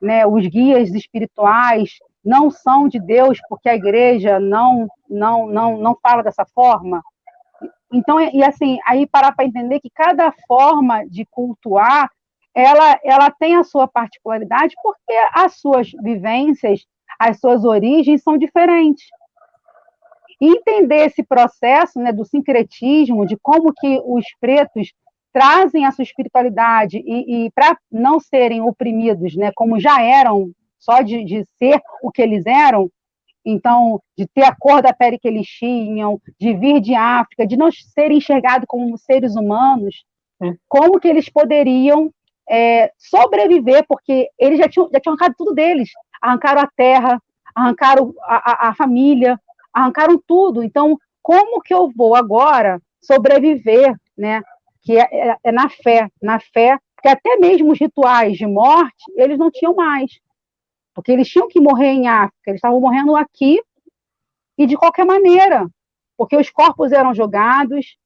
né, os guias espirituais não são de Deus porque a igreja não não não não fala dessa forma. Então e assim aí parar para entender que cada forma de cultuar ela ela tem a sua particularidade porque as suas vivências, as suas origens são diferentes. Entender esse processo né, do sincretismo, de como que os pretos trazem a sua espiritualidade e, e para não serem oprimidos, né, como já eram só de, de ser o que eles eram, então, de ter a cor da pele que eles tinham, de vir de África, de não serem enxergados como seres humanos, é. como que eles poderiam é, sobreviver, porque eles já tinham, já tinham arrancado tudo deles, arrancaram a terra, arrancaram a, a, a família, arrancaram tudo, então, como que eu vou agora sobreviver, né, que é, é, é na fé, na fé, porque até mesmo os rituais de morte, eles não tinham mais, porque eles tinham que morrer em África, eles estavam morrendo aqui e de qualquer maneira, porque os corpos eram jogados,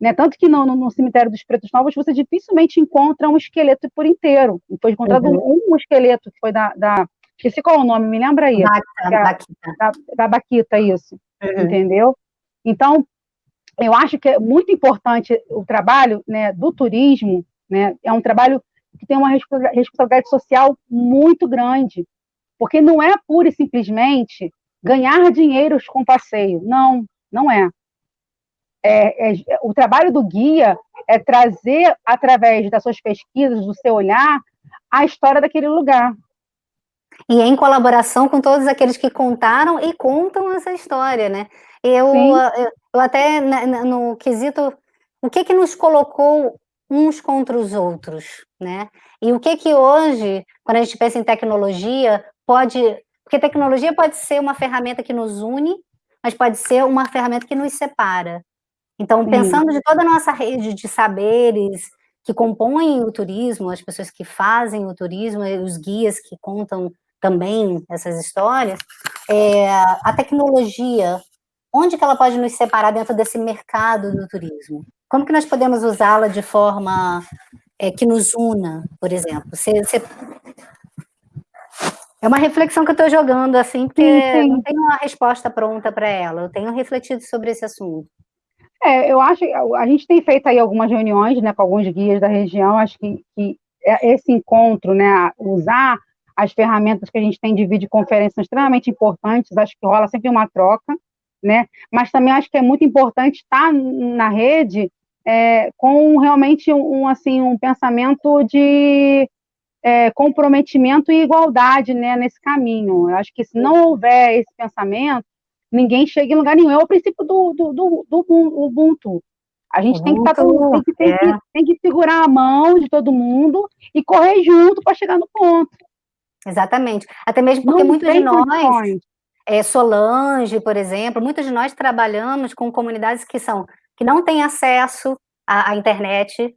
né? Tanto que no, no, no, cemitério dos Pretos Novos você dificilmente encontra um esqueleto por inteiro. Foi encontrado uhum. um, um, esqueleto que foi da, da, esqueci qual é o nome, me lembra aí? Da, Baquita. Da, da Baquita, isso. Uhum. Entendeu? Então, eu acho que é muito importante o trabalho né, do turismo, né? É um trabalho que tem uma responsabilidade social muito grande, porque não é pura e simplesmente ganhar dinheiro com passeio, não, não é. é, é, o trabalho do guia é trazer, através das suas pesquisas, do seu olhar, a história daquele lugar. E em colaboração com todos aqueles que contaram e contam essa história, né? Eu, eu, eu, até no quesito, o que que nos colocou uns contra os outros, né? E o que que hoje, quando a gente pensa em tecnologia, pode... Porque tecnologia pode ser uma ferramenta que nos une, mas pode ser uma ferramenta que nos separa. Então, Sim. pensando de toda a nossa rede de saberes que compõem o turismo, as pessoas que fazem o turismo, os guias que contam também essas histórias, é, a tecnologia, onde que ela pode nos separar dentro desse mercado do turismo? Como que nós podemos usá-la de forma é, que nos una, por exemplo? Você, você... É uma reflexão que eu estou jogando, assim, porque sim, sim. não tenho uma resposta pronta para ela, eu tenho refletido sobre esse assunto. É, eu acho, a gente tem feito aí algumas reuniões, né, com alguns guias da região, acho que, que é, esse encontro, né, usar as ferramentas que a gente tem de videoconferência são extremamente importantes, acho que rola sempre uma troca, né, mas também acho que é muito importante estar na rede é, com realmente um, assim, um pensamento de é, comprometimento e igualdade, né, nesse caminho, eu acho que se não houver esse pensamento, ninguém chega em lugar nenhum. É o princípio do, do, do, do Ubuntu. A gente tem que, tá tem, que, tem, é. que, tem que segurar a mão de todo mundo e correr junto para chegar no ponto. Exatamente. Até mesmo porque Não muitos de nós, é, Solange, por exemplo, muitos de nós trabalhamos com comunidades que são que não têm acesso à, à internet,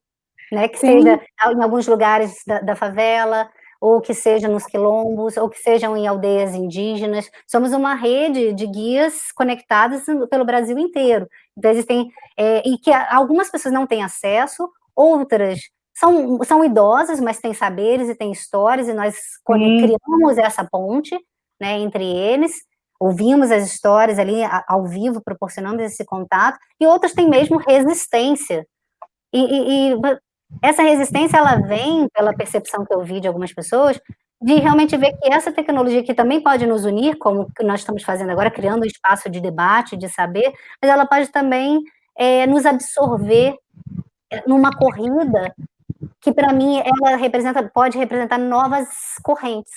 né, que Sim. seja em alguns lugares da, da favela, ou que seja nos quilombos, ou que sejam em aldeias indígenas. Somos uma rede de guias conectadas pelo Brasil inteiro. Então, existem, é, e que algumas pessoas não têm acesso, outras são, são idosas, mas têm saberes e têm histórias, e nós Sim. criamos essa ponte né, entre eles, ouvimos as histórias ali ao vivo, proporcionamos esse contato, e outras têm mesmo resistência. E, e, e essa resistência, ela vem, pela percepção que eu vi de algumas pessoas, de realmente ver que essa tecnologia que também pode nos unir, como nós estamos fazendo agora, criando um espaço de debate, de saber, mas ela pode também é, nos absorver numa corrida que, para mim, ela representa, pode representar novas correntes,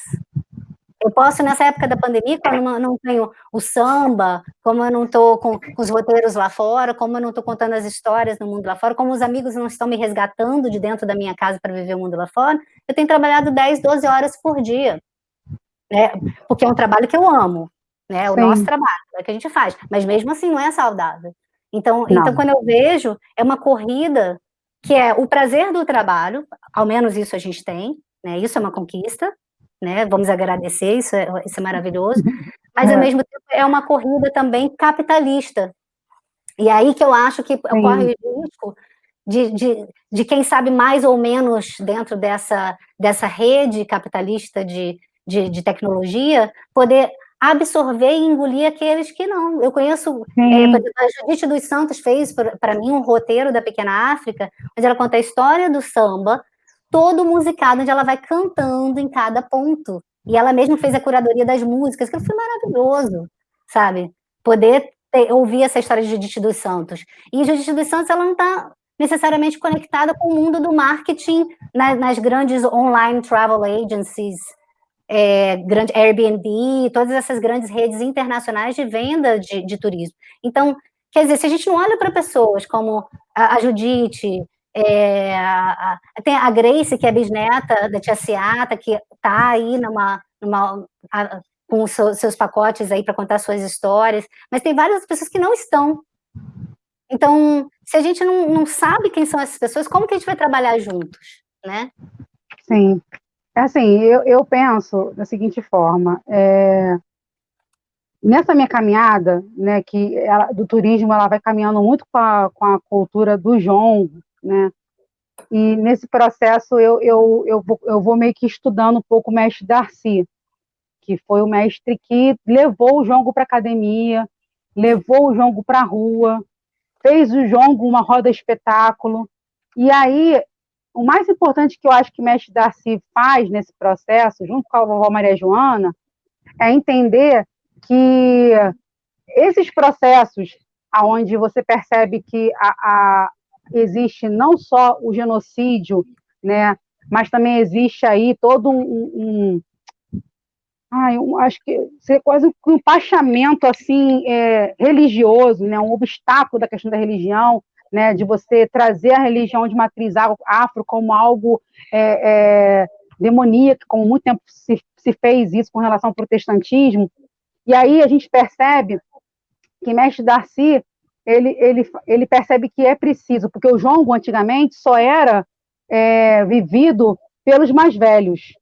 eu posso, nessa época da pandemia, quando eu não tenho o samba, como eu não estou com, com, os roteiros lá fora, como eu não estou contando as histórias no mundo lá fora, como os amigos não estão me resgatando de dentro da minha casa para viver o mundo lá fora, eu tenho trabalhado 10, 12 horas por dia, né? Porque é um trabalho que eu amo, né? O Sim. nosso trabalho, é o que a gente faz, mas mesmo assim não é saudável. Então, então, quando eu vejo, é uma corrida que é o prazer do trabalho, ao menos isso a gente tem, né? Isso é uma conquista, né? Vamos agradecer, isso é, isso é maravilhoso. Mas, ao é. mesmo tempo, é uma corrida também capitalista. E aí que eu acho que ocorre o risco de, de, de quem sabe mais ou menos dentro dessa, dessa rede capitalista de, de, de tecnologia, poder absorver e engolir aqueles que não. Eu conheço, é, a Judite dos Santos fez para mim um roteiro da Pequena África, onde ela conta a história do samba, todo musicado, onde ela vai cantando em cada ponto. E ela mesma fez a curadoria das músicas, que foi maravilhoso, sabe? Poder ter, ouvir essa história de Judite dos Santos. E Judite dos Santos, ela não está necessariamente conectada com o mundo do marketing nas, nas grandes online travel agencies, é, grande Airbnb, todas essas grandes redes internacionais de venda de, de turismo. Então, quer dizer, se a gente não olha para pessoas como a, a Judite, é, tem a Grace, que é bisneta da tia Seata, que está aí numa, numa a, com os seus pacotes aí para contar suas histórias, mas tem várias pessoas que não estão. Então, se a gente não, não sabe quem são essas pessoas, como que a gente vai trabalhar juntos, né? Sim. Assim, eu, eu penso da seguinte forma, é, nessa minha caminhada, né, que ela, do turismo, ela vai caminhando muito com a, com a cultura do jongo, né? E nesse processo eu, eu, eu, vou, eu vou meio que estudando um pouco o mestre Darcy, que foi o mestre que levou o jongo para academia, levou o jongo para a rua, fez o jongo uma roda espetáculo. E aí, o mais importante que eu acho que o mestre Darcy faz nesse processo, junto com a vovó Maria Joana, é entender que esses processos aonde você percebe que a, a, existe não só o genocídio, né, mas também existe aí todo um, um ai, um, acho que ser quase um empachamento assim é, religioso, né, um obstáculo da questão da religião, né, de você trazer a religião de matriz afro como algo é, é, demoníaco, como muito tempo se, se fez isso com relação ao protestantismo, e aí a gente percebe que mestre Darcy, ele, ele, ele percebe que é preciso, porque o jongo antigamente só era é, vivido pelos mais velhos.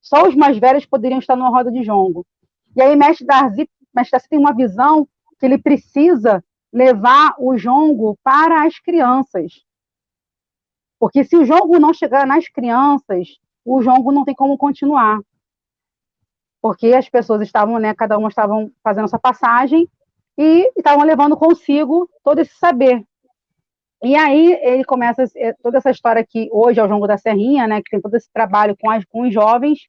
Só os mais velhos poderiam estar numa roda de jongo. E aí mestre Darcy, mestre Darcy tem uma visão que ele precisa levar o jongo para as crianças. Porque se o jongo não chegar nas crianças, o jongo não tem como continuar. Porque as pessoas estavam, né, cada uma estavam fazendo essa passagem e estavam levando consigo todo esse saber. E aí ele começa é, toda essa história que hoje é o Jongo da Serrinha, né, que tem todo esse trabalho com, as, com os jovens.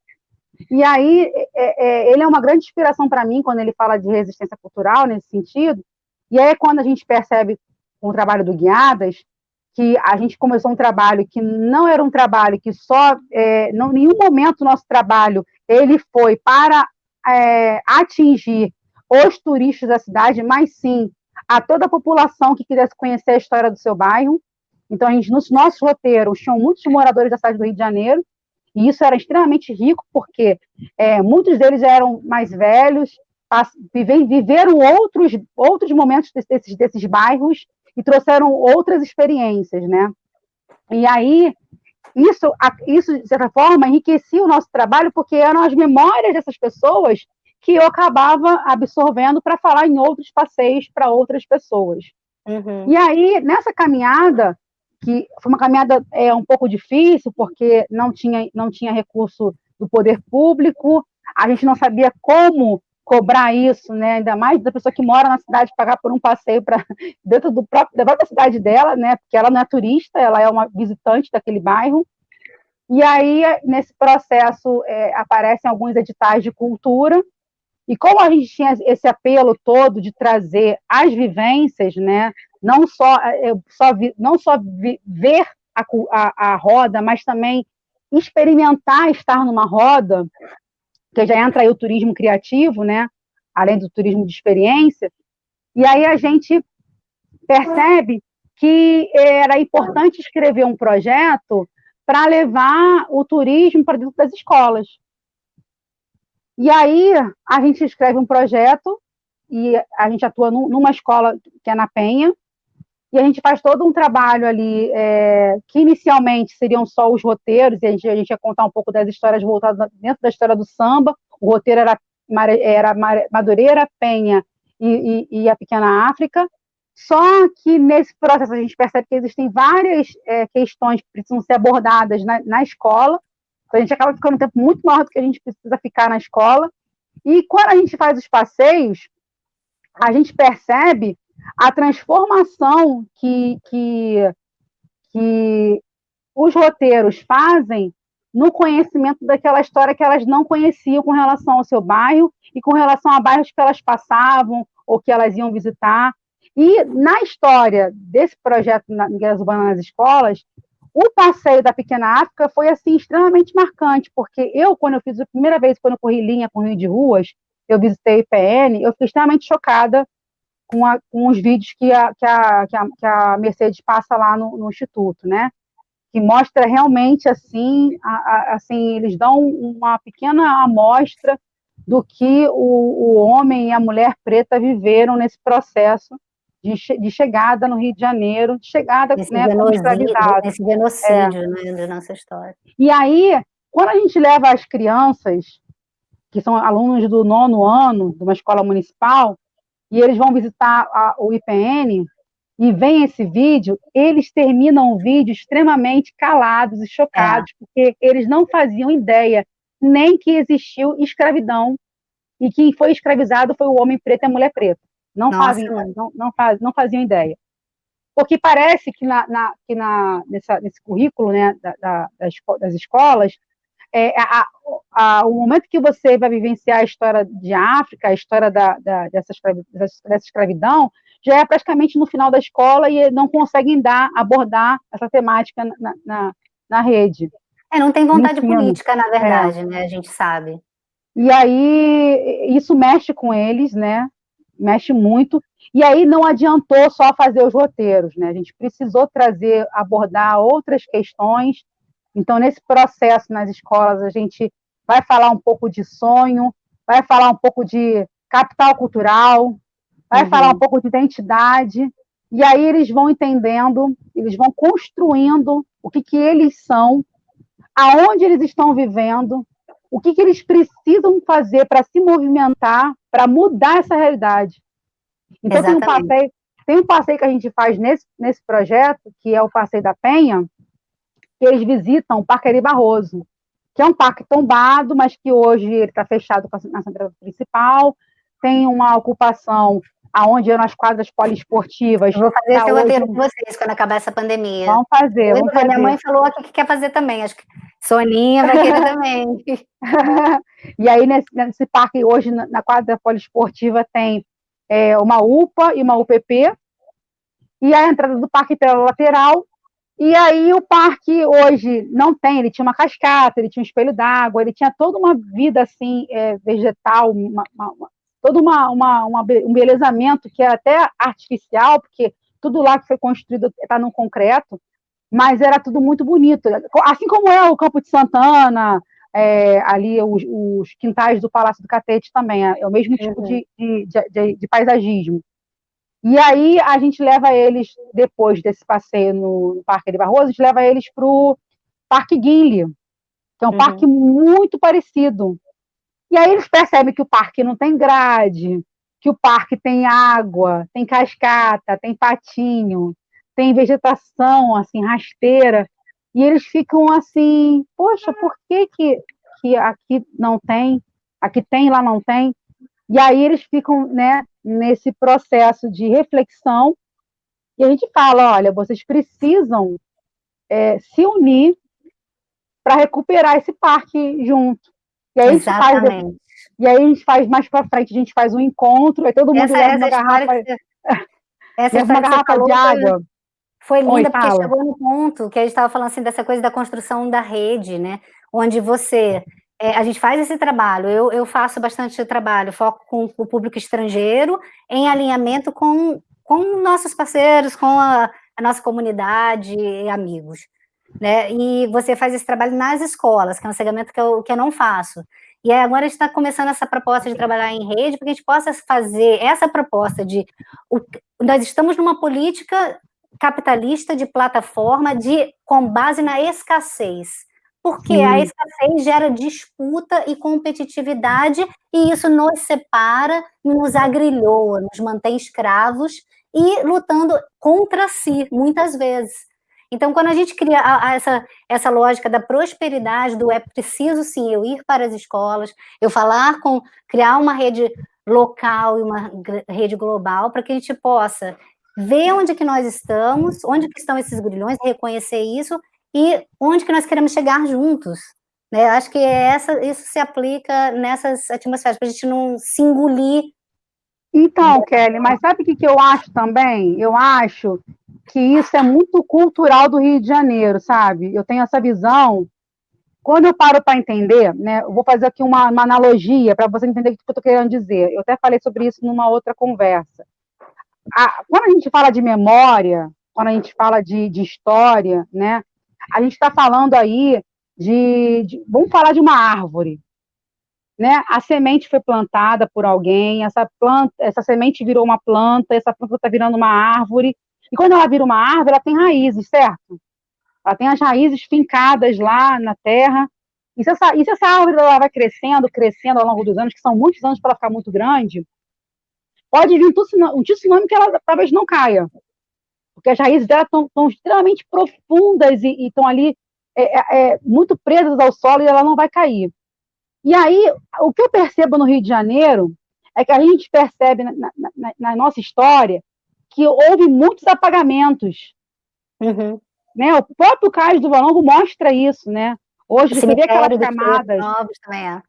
E aí é, é, ele é uma grande inspiração para mim quando ele fala de resistência cultural nesse sentido. E aí é quando a gente percebe com o trabalho do Guiadas que a gente começou um trabalho que não era um trabalho que só, é, não, nenhum momento nosso trabalho ele foi para é, atingir os turistas da cidade, mas sim a toda a população que quisesse conhecer a história do seu bairro. Então, a gente, nos nossos roteiros, tinham muitos moradores da cidade do Rio de Janeiro, e isso era extremamente rico, porque é, muitos deles eram mais velhos, viveram outros, outros momentos desses, desses bairros e trouxeram outras experiências, né? E aí, isso, isso, de certa forma, enriquecia o nosso trabalho, porque eram as memórias dessas pessoas que eu acabava absorvendo para falar em outros passeios para outras pessoas. Uhum. E aí, nessa caminhada, que foi uma caminhada é, um pouco difícil, porque não tinha, não tinha recurso do poder público, a gente não sabia como cobrar isso, né? ainda mais da pessoa que mora na cidade, pagar por um passeio para dentro do próprio, da própria cidade dela, né? porque ela não é turista, ela é uma visitante daquele bairro. E aí, nesse processo, é, aparecem alguns editais de cultura, e como a gente tinha esse apelo todo de trazer as vivências, né, não só, é, só vi, não só vi, ver a, a, a, roda, mas também experimentar estar numa roda, que já entra aí o turismo criativo, né, além do turismo de experiência, e aí a gente percebe que era importante escrever um projeto para levar o turismo para dentro das escolas. E aí a gente escreve um projeto e a gente atua numa escola que é na Penha, e a gente faz todo um trabalho ali, é, que inicialmente seriam só os roteiros, e a gente, a gente ia contar um pouco das histórias voltadas dentro da história do samba, o roteiro era, era Madureira, Penha e, e, e a Pequena África, só que nesse processo a gente percebe que existem várias é, questões que precisam ser abordadas na, na escola, a gente acaba ficando um tempo muito maior do que a gente precisa ficar na escola. E quando a gente faz os passeios, a gente percebe a transformação que, que, que os roteiros fazem no conhecimento daquela história que elas não conheciam com relação ao seu bairro e com relação a bairros que elas passavam ou que elas iam visitar. E na história desse projeto na Guias Urbanas nas Escolas, o passeio da Pequena África foi, assim, extremamente marcante, porque eu, quando eu fiz a primeira vez, quando eu corri linha com Rio de Ruas, eu visitei o IPN, eu fiquei extremamente chocada com, a, com os vídeos que a, que, a, que, a, que a Mercedes passa lá no, no Instituto, né? Que mostra realmente, assim, a, a, assim, eles dão uma pequena amostra do que o, o homem e a mulher preta viveram nesse processo de, de, chegada no Rio de Janeiro, de chegada Esse né, como escravizado. Esse genocídio é. né, da nossa história. E aí, quando a gente leva as crianças, que são alunos do nono ano, de uma escola municipal, e eles vão visitar a, o IPN, e vem esse vídeo, eles terminam o vídeo extremamente calados e chocados, é. porque eles não faziam ideia nem que existiu escravidão, e quem foi escravizado foi o homem preto e a mulher preta. Não, fazem, não, não, faz, não faziam ideia. Porque parece que, na, na que na, nessa, nesse currículo né, da, da, das, escolas, é, a, a, o momento que você vai vivenciar a história de África, a história da, da, dessa, escravidão, dessa escravidão, já é praticamente no final da escola e não conseguem dar, abordar essa temática na, na, na rede. É, não tem vontade política, na verdade, é. né? A gente sabe. E aí, isso mexe com eles, né? Mexe muito. E aí não adiantou só fazer os roteiros, né? A gente precisou trazer, abordar outras questões. Então, nesse processo nas escolas, a gente vai falar um pouco de sonho, vai falar um pouco de capital cultural, vai uhum. falar um pouco de identidade, e aí eles vão entendendo, eles vão construindo o que, que eles são, aonde eles estão vivendo, o que, que eles precisam fazer para se movimentar, para mudar essa realidade. Então, tem um, passeio, tem um passeio que a gente faz nesse, nesse projeto, que é o Passeio da Penha, que eles visitam o Parque Ari Barroso, que é um parque tombado, mas que hoje ele está fechado na central principal, tem uma ocupação aonde eram as quadras poliesportivas. vou fazer esse hoje... roteiro com vocês quando acabar essa pandemia. Vamos fazer, vamos fazer. Minha mãe falou aqui que quer fazer também, acho que Soninha vai querer também. e aí, nesse, nesse, parque, hoje, na quadra poliesportiva, tem é, uma UPA e uma UPP, e a entrada do parque pela lateral, e aí o parque hoje não tem, ele tinha uma cascata, ele tinha um espelho d'água, ele tinha toda uma vida assim, é, vegetal, uma, uma, todo uma, uma, uma, um belezamento que é até artificial, porque tudo lá que foi construído está no concreto, mas era tudo muito bonito. Assim como é o Campo de Santana, é, ali os, os, quintais do Palácio do Catete também, é, é o mesmo tipo uhum. de, de, de, de, paisagismo. E aí a gente leva eles, depois desse passeio no Parque de Barroso, a gente leva eles para o Parque Guinle, que é um uhum. parque muito parecido. E aí eles percebem que o parque não tem grade, que o parque tem água, tem cascata, tem patinho, tem vegetação, assim, rasteira, e eles ficam assim, poxa, por que que, que aqui não tem, aqui tem, lá não tem? E aí eles ficam, né, nesse processo de reflexão, e a gente fala, olha, vocês precisam é, se unir para recuperar esse parque junto. E aí, Exatamente. Faz, e aí a gente faz mais para frente, a gente faz um encontro, aí todo mundo essa, leva uma garrafa, que, essa uma garrafa de água. Foi linda Oi, porque chegou no ponto que a gente estava falando assim dessa coisa da construção da rede, né? Onde você é, a gente faz esse trabalho, eu, eu faço bastante trabalho, foco com o público estrangeiro, em alinhamento com, com nossos parceiros, com a, a nossa comunidade e amigos né? E você faz esse trabalho nas escolas, que é um segmento que eu, que eu não faço. E agora a gente está começando essa proposta de trabalhar em rede, para que a gente possa fazer essa proposta de... O, nós estamos numa política capitalista de plataforma de, com base na escassez. Porque Sim. a escassez gera disputa e competitividade, e isso nos separa, nos agrilhoa, nos mantém escravos e lutando contra si, muitas vezes. Então, quando a gente cria a, a essa, essa lógica da prosperidade, do é preciso sim eu ir para as escolas, eu falar com, criar uma rede local e uma rede global para que a gente possa ver onde que nós estamos, onde que estão esses grilhões, reconhecer isso e onde que nós queremos chegar juntos. Né? Acho que essa, isso se aplica nessas atmosferas, para a gente não se engolir. Então, Kelly, mas sabe o que, que eu acho também? Eu acho que isso é muito cultural do Rio de Janeiro, sabe? Eu tenho essa visão. Quando eu paro para entender, né, eu vou fazer aqui uma, uma analogia para você entender o que eu estou querendo dizer. Eu até falei sobre isso numa outra conversa. A, quando a gente fala de memória, quando a gente fala de, de história, né, a gente está falando aí de, de, Vamos falar de uma árvore. Né? A semente foi plantada por alguém, essa planta, essa semente virou uma planta, essa planta está virando uma árvore, e quando ela vira uma árvore, ela tem raízes, certo? Ela tem as raízes fincadas lá na terra. E se essa, e se essa árvore ela vai crescendo, crescendo ao longo dos anos, que são muitos anos para ela ficar muito grande, pode vir um tsunami que ela talvez não caia. Porque as raízes dela estão extremamente profundas e estão ali é, é, é, muito presas ao solo e ela não vai cair. E aí, o que eu percebo no Rio de Janeiro é que a gente percebe na, na, na nossa história que houve muitos apagamentos. Uhum. Né? O próprio Cais do Valongo mostra isso, né? Hoje você vê aquelas camadas. Novos também é.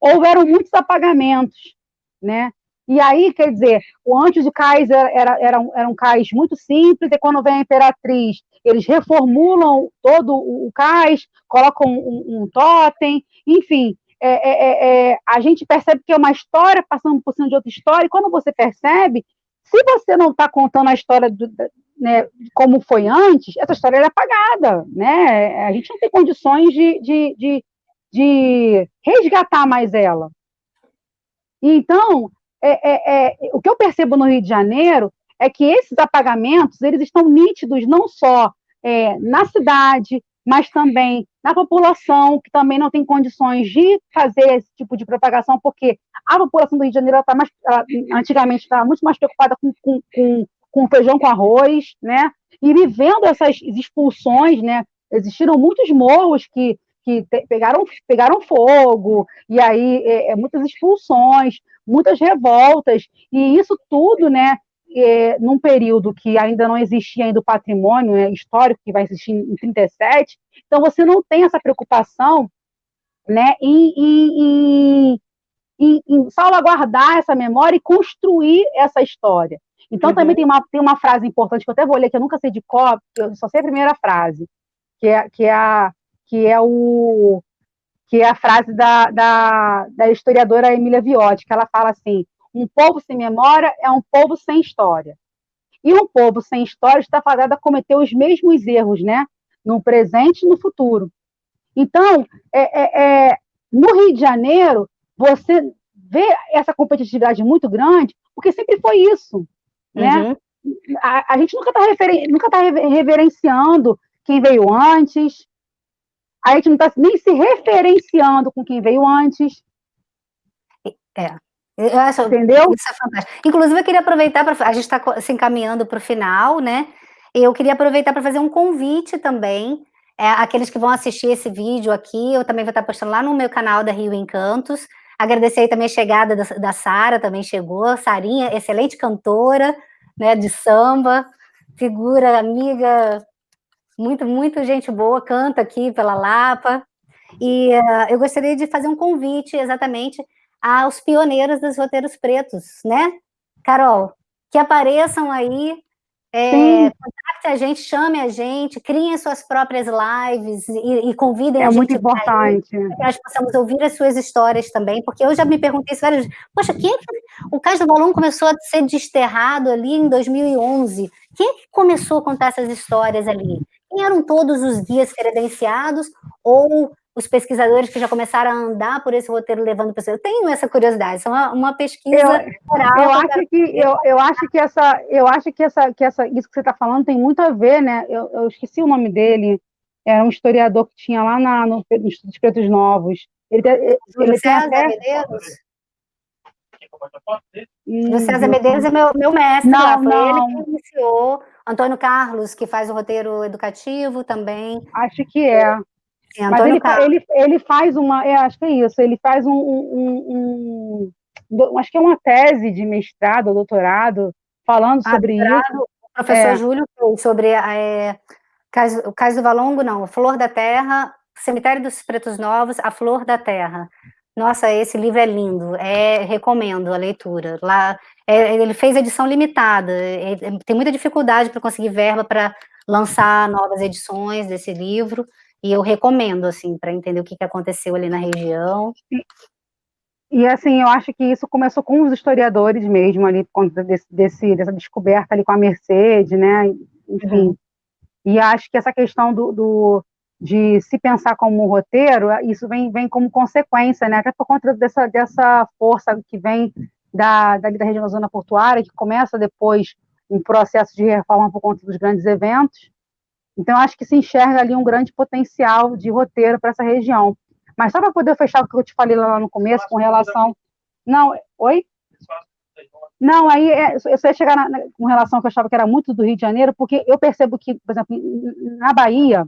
Houveram muitos apagamentos, né? E aí, quer dizer, o antes de cais era, era, era, um, era um cais muito simples, e quando vem a imperatriz, eles reformulam todo o, o cais, colocam um, um totem, enfim, é, é, é, é, a gente percebe que é uma história passando por cima de outra história, e quando você percebe, se você não está contando a história do, né, como foi antes, essa história é apagada, né? A gente não tem condições de, de, de, de resgatar mais ela. Então, é, é, é, o que eu percebo no Rio de Janeiro é que esses apagamentos eles estão nítidos não só é, na cidade, mas também na população, que também não tem condições de fazer esse tipo de propagação, porque a população do Rio de Janeiro está mais, ela, antigamente estava muito mais preocupada com, com, com, com feijão com arroz, né? E vivendo essas expulsões, né? Existiram muitos morros que, que te, pegaram, pegaram fogo, e aí é, é, muitas expulsões, muitas revoltas, e isso tudo, né? É, num período que ainda não existia ainda o patrimônio né, histórico que vai existir em 37, então você não tem essa preocupação né, em, em, em, em salvaguardar essa memória e construir essa história. Então uhum. também tem uma, tem uma frase importante que eu até vou ler, que eu nunca sei de cor, eu só sei a primeira frase, que é, que é, a, que é, o, que é a frase da, da, da historiadora Emília Viotti, que ela fala assim, um povo sem memória é um povo sem história. E um povo sem história está fadado a cometer os mesmos erros, né? No presente e no futuro. Então, é, é, é, no Rio de Janeiro, você vê essa competitividade muito grande, porque sempre foi isso, né? Uhum. A, a, gente nunca está referen tá reverenciando quem veio antes, a gente não está nem se referenciando com quem veio antes. É, eu acho, Entendeu? Isso é fantástico. Inclusive, eu queria aproveitar para. A gente está se encaminhando para o final, né? Eu queria aproveitar para fazer um convite também. É, aqueles que vão assistir esse vídeo aqui, eu também vou estar postando lá no meu canal da Rio Encantos. Agradecer aí também a chegada da, da Sara, também chegou. Sarinha, excelente cantora, né, de samba, figura, amiga, muito, muito gente boa, canta aqui pela Lapa. E uh, eu gostaria de fazer um convite exatamente aos pioneiros dos roteiros pretos, né? Carol, que apareçam aí, é, contacte a gente, chame a gente, criem suas próprias lives e, e convidem é a gente. É muito importante. Para que nós possamos ouvir as suas histórias também, porque eu já me perguntei isso várias vezes. Poxa, quem é que... O Cais do Balão começou a ser desterrado ali em 2011. Quem é que começou a contar essas histórias ali? Quem eram todos os guias credenciados ou os pesquisadores que já começaram a andar por esse roteiro levando pessoas. Eu tenho essa curiosidade, isso é uma, uma pesquisa eu, Eu acho que eu, eu acho que essa eu acho que essa que essa isso que você está falando tem muito a ver, né? Eu, eu, esqueci o nome dele. Era um historiador que tinha lá na, no, no Instituto Pretos Novos. Ele, ele, ele César até... Medeiros. Hum, César Medeiros é meu, meu mestre não, lá, foi não. ele que iniciou. Antônio Carlos, que faz o roteiro educativo também. Acho que é. Sim, Mas ele, ele, ele, faz uma, é, acho que é isso, ele faz um, um, um, um, acho que é uma tese de mestrado ou doutorado falando ah, sobre isso. O professor é. Júlio fez sobre é, o Cais do Valongo, não, Flor da Terra, Cemitério dos Pretos Novos, A Flor da Terra. Nossa, esse livro é lindo, é, recomendo a leitura. Lá, é, ele fez edição limitada, é, tem muita dificuldade para conseguir verba para lançar novas edições desse livro, e eu recomendo, assim, para entender o que, que aconteceu ali na região. E, assim, eu acho que isso começou com os historiadores mesmo, ali, por conta desse, desse dessa descoberta ali com a Mercedes, né, enfim. Uhum. E acho que essa questão do, do, de se pensar como um roteiro, isso vem, vem como consequência, né, até por conta dessa, dessa força que vem da, da, da região da zona portuária, que começa depois um processo de reforma por conta dos grandes eventos, então, acho que se enxerga ali um grande potencial de roteiro para essa região. Mas só para poder fechar o que eu te falei lá no começo, com relação. Não, oi? Não, aí é, eu só ia chegar na, com relação ao que eu achava que era muito do Rio de Janeiro, porque eu percebo que, por exemplo, na Bahia,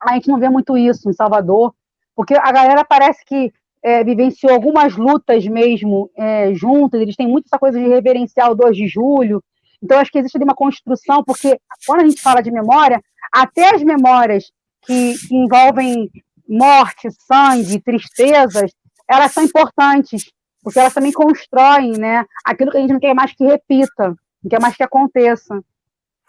a gente não vê muito isso, em Salvador, porque a galera parece que é, vivenciou algumas lutas mesmo é, juntas, eles têm muito essa coisa de reverenciar o 2 de julho, então acho que existe ali uma construção, porque quando a gente fala de memória, até as memórias que, que envolvem morte, sangue, tristezas, elas são importantes, porque elas também constroem, né, aquilo que a gente não quer mais que repita, não quer mais que aconteça.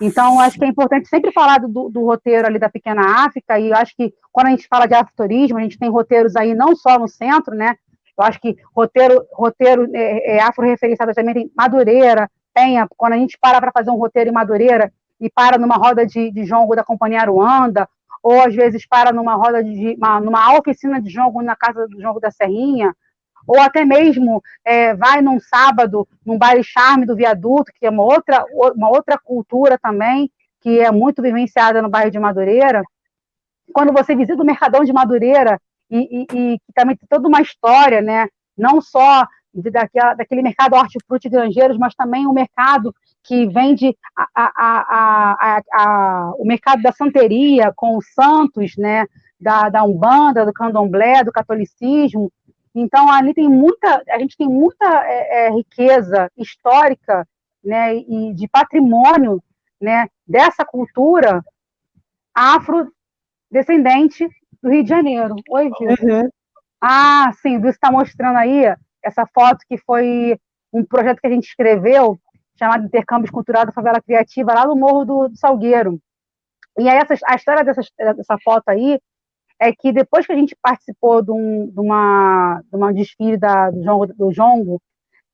Então, acho que é importante sempre falar do, do, roteiro ali da Pequena África, e acho que quando a gente fala de afroturismo, a gente tem roteiros aí não só no centro, né? Eu acho que roteiro, roteiro é, é afro-referenciado também tem Madureira, Penha, quando a gente para para fazer um roteiro em Madureira e para numa roda de, de jongo da Companhia Aruanda, ou às vezes para numa roda de, uma, numa oficina de jongo na casa do jongo da Serrinha, ou até mesmo é, vai num sábado, num baile charme do viaduto, que é uma outra, uma outra cultura também, que é muito vivenciada no bairro de Madureira. Quando você visita o Mercadão de Madureira, e, e, e também tem toda uma história, né? não só daquela, daquele mercado hortifruti granjeiros, mas também o mercado que vende a, a, a, o mercado da santeria com os santos, né, da, da Umbanda, do Candomblé, do catolicismo, então, ali tem muita, a gente tem muita é, é, riqueza histórica né, e de patrimônio né, dessa cultura afrodescendente do Rio de Janeiro. Oi, Vitor. Uhum. Ah, sim, você está mostrando aí essa foto que foi um projeto que a gente escreveu, chamado Intercâmbio Cultural da Favela Criativa, lá no Morro do, Salgueiro. E aí, essa, a história dessa, dessa foto aí é que depois que a gente participou de, um, de uma, de uma desfile da, do, jongo, do jongo,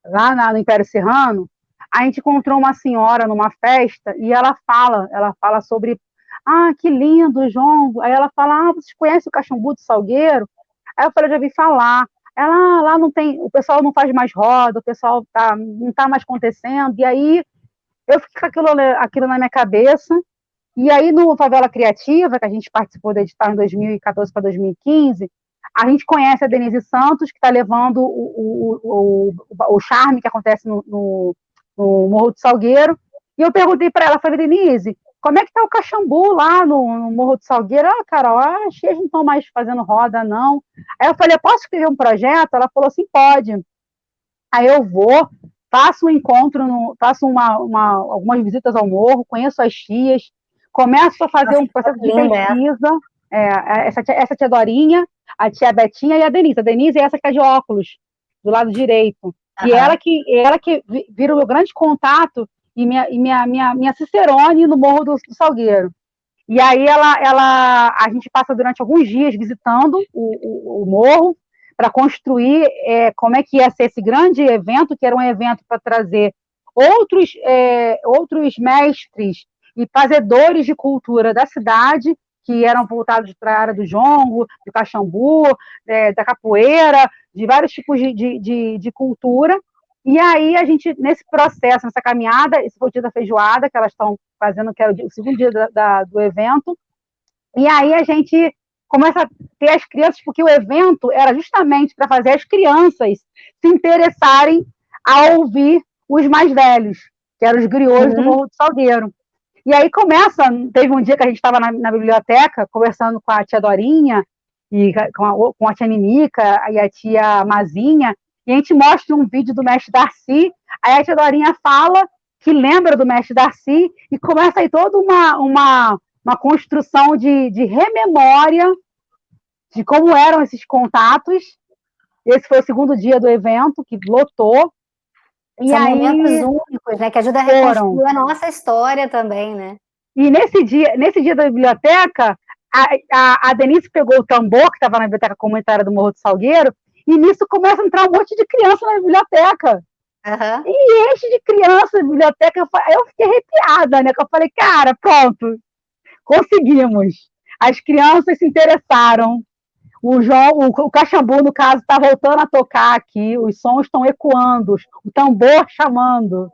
lá na, no Império Serrano, a gente encontrou uma senhora numa festa e ela fala, ela fala sobre, ah, que lindo jongo. Aí ela fala, ah, vocês conhecem o cachumbu do Salgueiro? Aí eu falei, já vi falar. Ela, ah, lá não tem, o pessoal não faz mais roda, o pessoal tá, não está mais acontecendo. E aí eu fiquei com aquilo, aquilo na minha cabeça e aí, no Favela Criativa, que a gente participou da edital em 2014 para 2015, a gente conhece a Denise Santos, que está levando o, o, o, o, charme que acontece no, no, no, Morro do Salgueiro. E eu perguntei para ela, falei, Denise, como é que está o Caxambu lá no, no, Morro do Salgueiro? Ah, Carol, acho que eles não estão mais fazendo roda, não. Aí eu falei, posso escrever um projeto? Ela falou assim, pode. Aí eu vou, faço um encontro, no, faço uma, uma, algumas visitas ao morro, conheço as tias, começo a fazer Nossa, um processo de pesquisa. É, essa, tia, essa tia Dorinha, a tia Betinha e a Denise. A Denise é essa que está de óculos, do lado direito. Uhum. E ela que, ela que vira o meu grande contato e minha, e minha, minha, minha Cicerone no Morro do, do Salgueiro. E aí ela, ela, a gente passa durante alguns dias visitando o, o, o morro para construir é, como é que ia ser esse grande evento, que era um evento para trazer outros, é, outros mestres e fazedores de cultura da cidade, que eram voltados para a área do jongo, do caxambu, é, da capoeira, de vários tipos de, de, de, de, cultura. E aí a gente, nesse processo, nessa caminhada, esse foi o dia da feijoada, que elas estão fazendo, que é o, dia, o segundo dia da, da, do evento, e aí a gente começa a ter as crianças, porque o evento era justamente para fazer as crianças se interessarem a ouvir os mais velhos, que eram os griots uhum. do Morro do Salgueiro. E aí começa, teve um dia que a gente estava na, na, biblioteca conversando com a tia Dorinha, e com a, com a tia Ninica e a tia Mazinha, e a gente mostra um vídeo do mestre Darcy, aí a tia Dorinha fala que lembra do mestre Darcy, e começa aí toda uma, uma, uma construção de, de rememória de como eram esses contatos. Esse foi o segundo dia do evento, que lotou, e São aí, momentos únicos, né? Que ajuda a reconstruir a nossa história também, né? E nesse dia, nesse dia da biblioteca, a, a, a Denise pegou o tambor, que estava na biblioteca comunitária do Morro do Salgueiro, e nisso começa a entrar um monte de criança na biblioteca. Uhum. E enche de criança na biblioteca. Eu fiquei arrepiada, né? Que eu falei, cara, pronto, conseguimos. As crianças se interessaram, o, João, o, o Caxambu, no caso, está voltando a tocar aqui, os sons estão ecoando, o tambor chamando.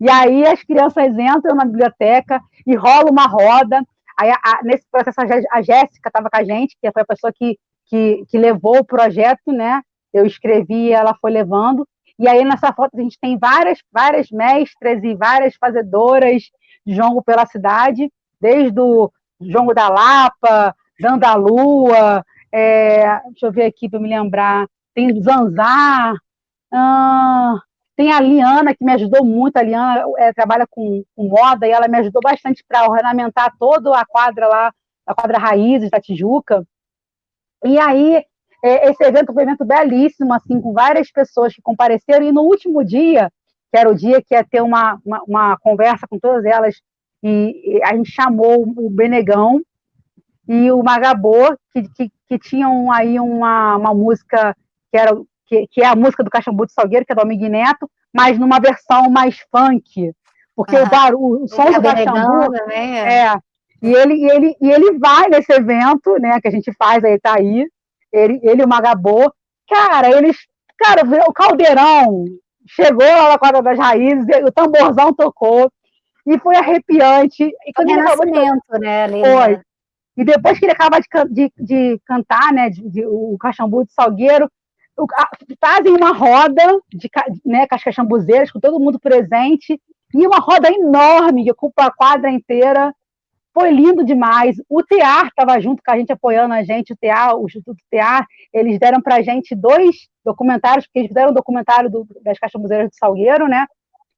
E aí as crianças entram na biblioteca e rola uma roda. Aí, a, nesse processo, a Jéssica estava com a gente, que foi a pessoa que, que, que levou o projeto, né? Eu escrevi e ela foi levando. E aí, nessa foto, a gente tem várias, várias mestras e várias fazedoras de jongo pela cidade, desde o jongo da Lapa, Dandalua, é, deixa eu ver aqui para me lembrar, tem Zanzar, tem a Liana, que me ajudou muito, a Liana é, trabalha com, com, moda, e ela me ajudou bastante para ornamentar toda a quadra lá, a quadra Raízes da Tijuca, e aí esse evento foi um evento belíssimo, assim, com várias pessoas que compareceram, e no último dia, que era o dia que ia ter uma, uma, uma conversa com todas elas, e, e, a gente chamou o Benegão e o Magabô, que, que, que tinham aí uma, uma música que era que, que é a música do Caxambu de Salgueiro, que é do Amig Neto, mas numa versão mais funk, porque o, barulho, o som do Caxambu também, é. é. e ele, e, ele, e ele vai nesse evento, né, que a gente faz, aí tá aí, ele, ele e o Magabô, cara, eles, cara, o caldeirão chegou lá na quadra das raízes, o tamborzão tocou, e foi arrepiante. E quando ele acabou de, né, Foi. Né? E depois que ele acaba de, de, de cantar, né, de, de, o Caxambu de Salgueiro, o, a, fazem uma roda de, né, com as caxambuzeiras, com todo mundo presente, e uma roda enorme que ocupa a quadra inteira. Foi lindo demais. O TEAR estava junto com a gente, apoiando a gente, o TEAR, o Instituto TEAR, eles deram para a gente dois documentários, porque eles fizeram um documentário do, das caxambuzeiras do Salgueiro, né?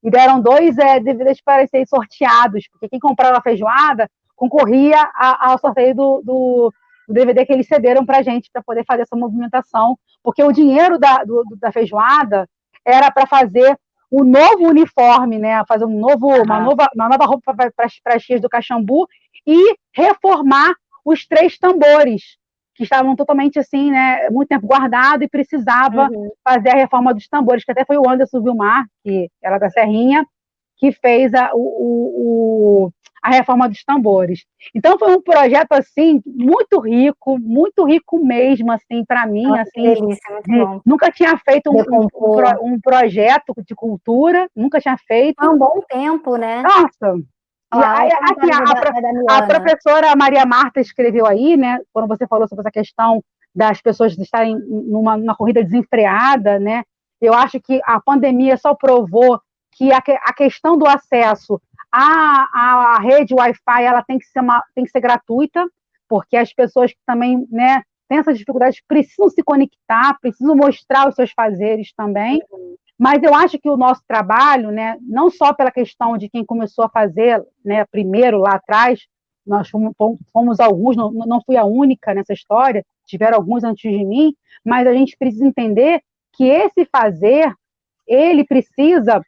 E deram dois é, DVDs para serem sorteados, porque quem comprava a feijoada concorria ao sorteio do, do, do, DVD que eles cederam para a gente, para poder fazer essa movimentação, porque o dinheiro da, do, da feijoada era para fazer o novo uniforme, né, fazer um novo, uma, nova, uma nova roupa para as tias do Caxambu e reformar os três tambores, que estavam totalmente assim, né, muito tempo guardado e precisava uhum. fazer a reforma dos tambores, que até foi o Anderson Vilmar, que era da Serrinha, que fez a, o, o, a reforma dos tambores. Então foi um projeto assim muito rico, muito rico mesmo assim para mim, Nossa, assim. Delícia, de, nunca tinha feito um, um, um, um, projeto de cultura, nunca tinha feito. Há um bom tempo, né? Nossa. Ah, assim, a, a, a, professora Maria Marta escreveu aí, né? Quando você falou sobre essa questão das pessoas estarem numa, numa corrida desenfreada, né? Eu acho que a pandemia só provou que a, a questão do acesso a, a rede Wi-Fi ela tem que ser uma, tem que ser gratuita, porque as pessoas que também, né, têm essas dificuldades precisam se conectar, precisam mostrar os seus fazeres também. Uhum. Mas eu acho que o nosso trabalho, né, não só pela questão de quem começou a fazer, né, primeiro lá atrás, nós fomos, fomos alguns, não, não fui a única nessa história, tiveram alguns antes de mim, mas a gente precisa entender que esse fazer, ele precisa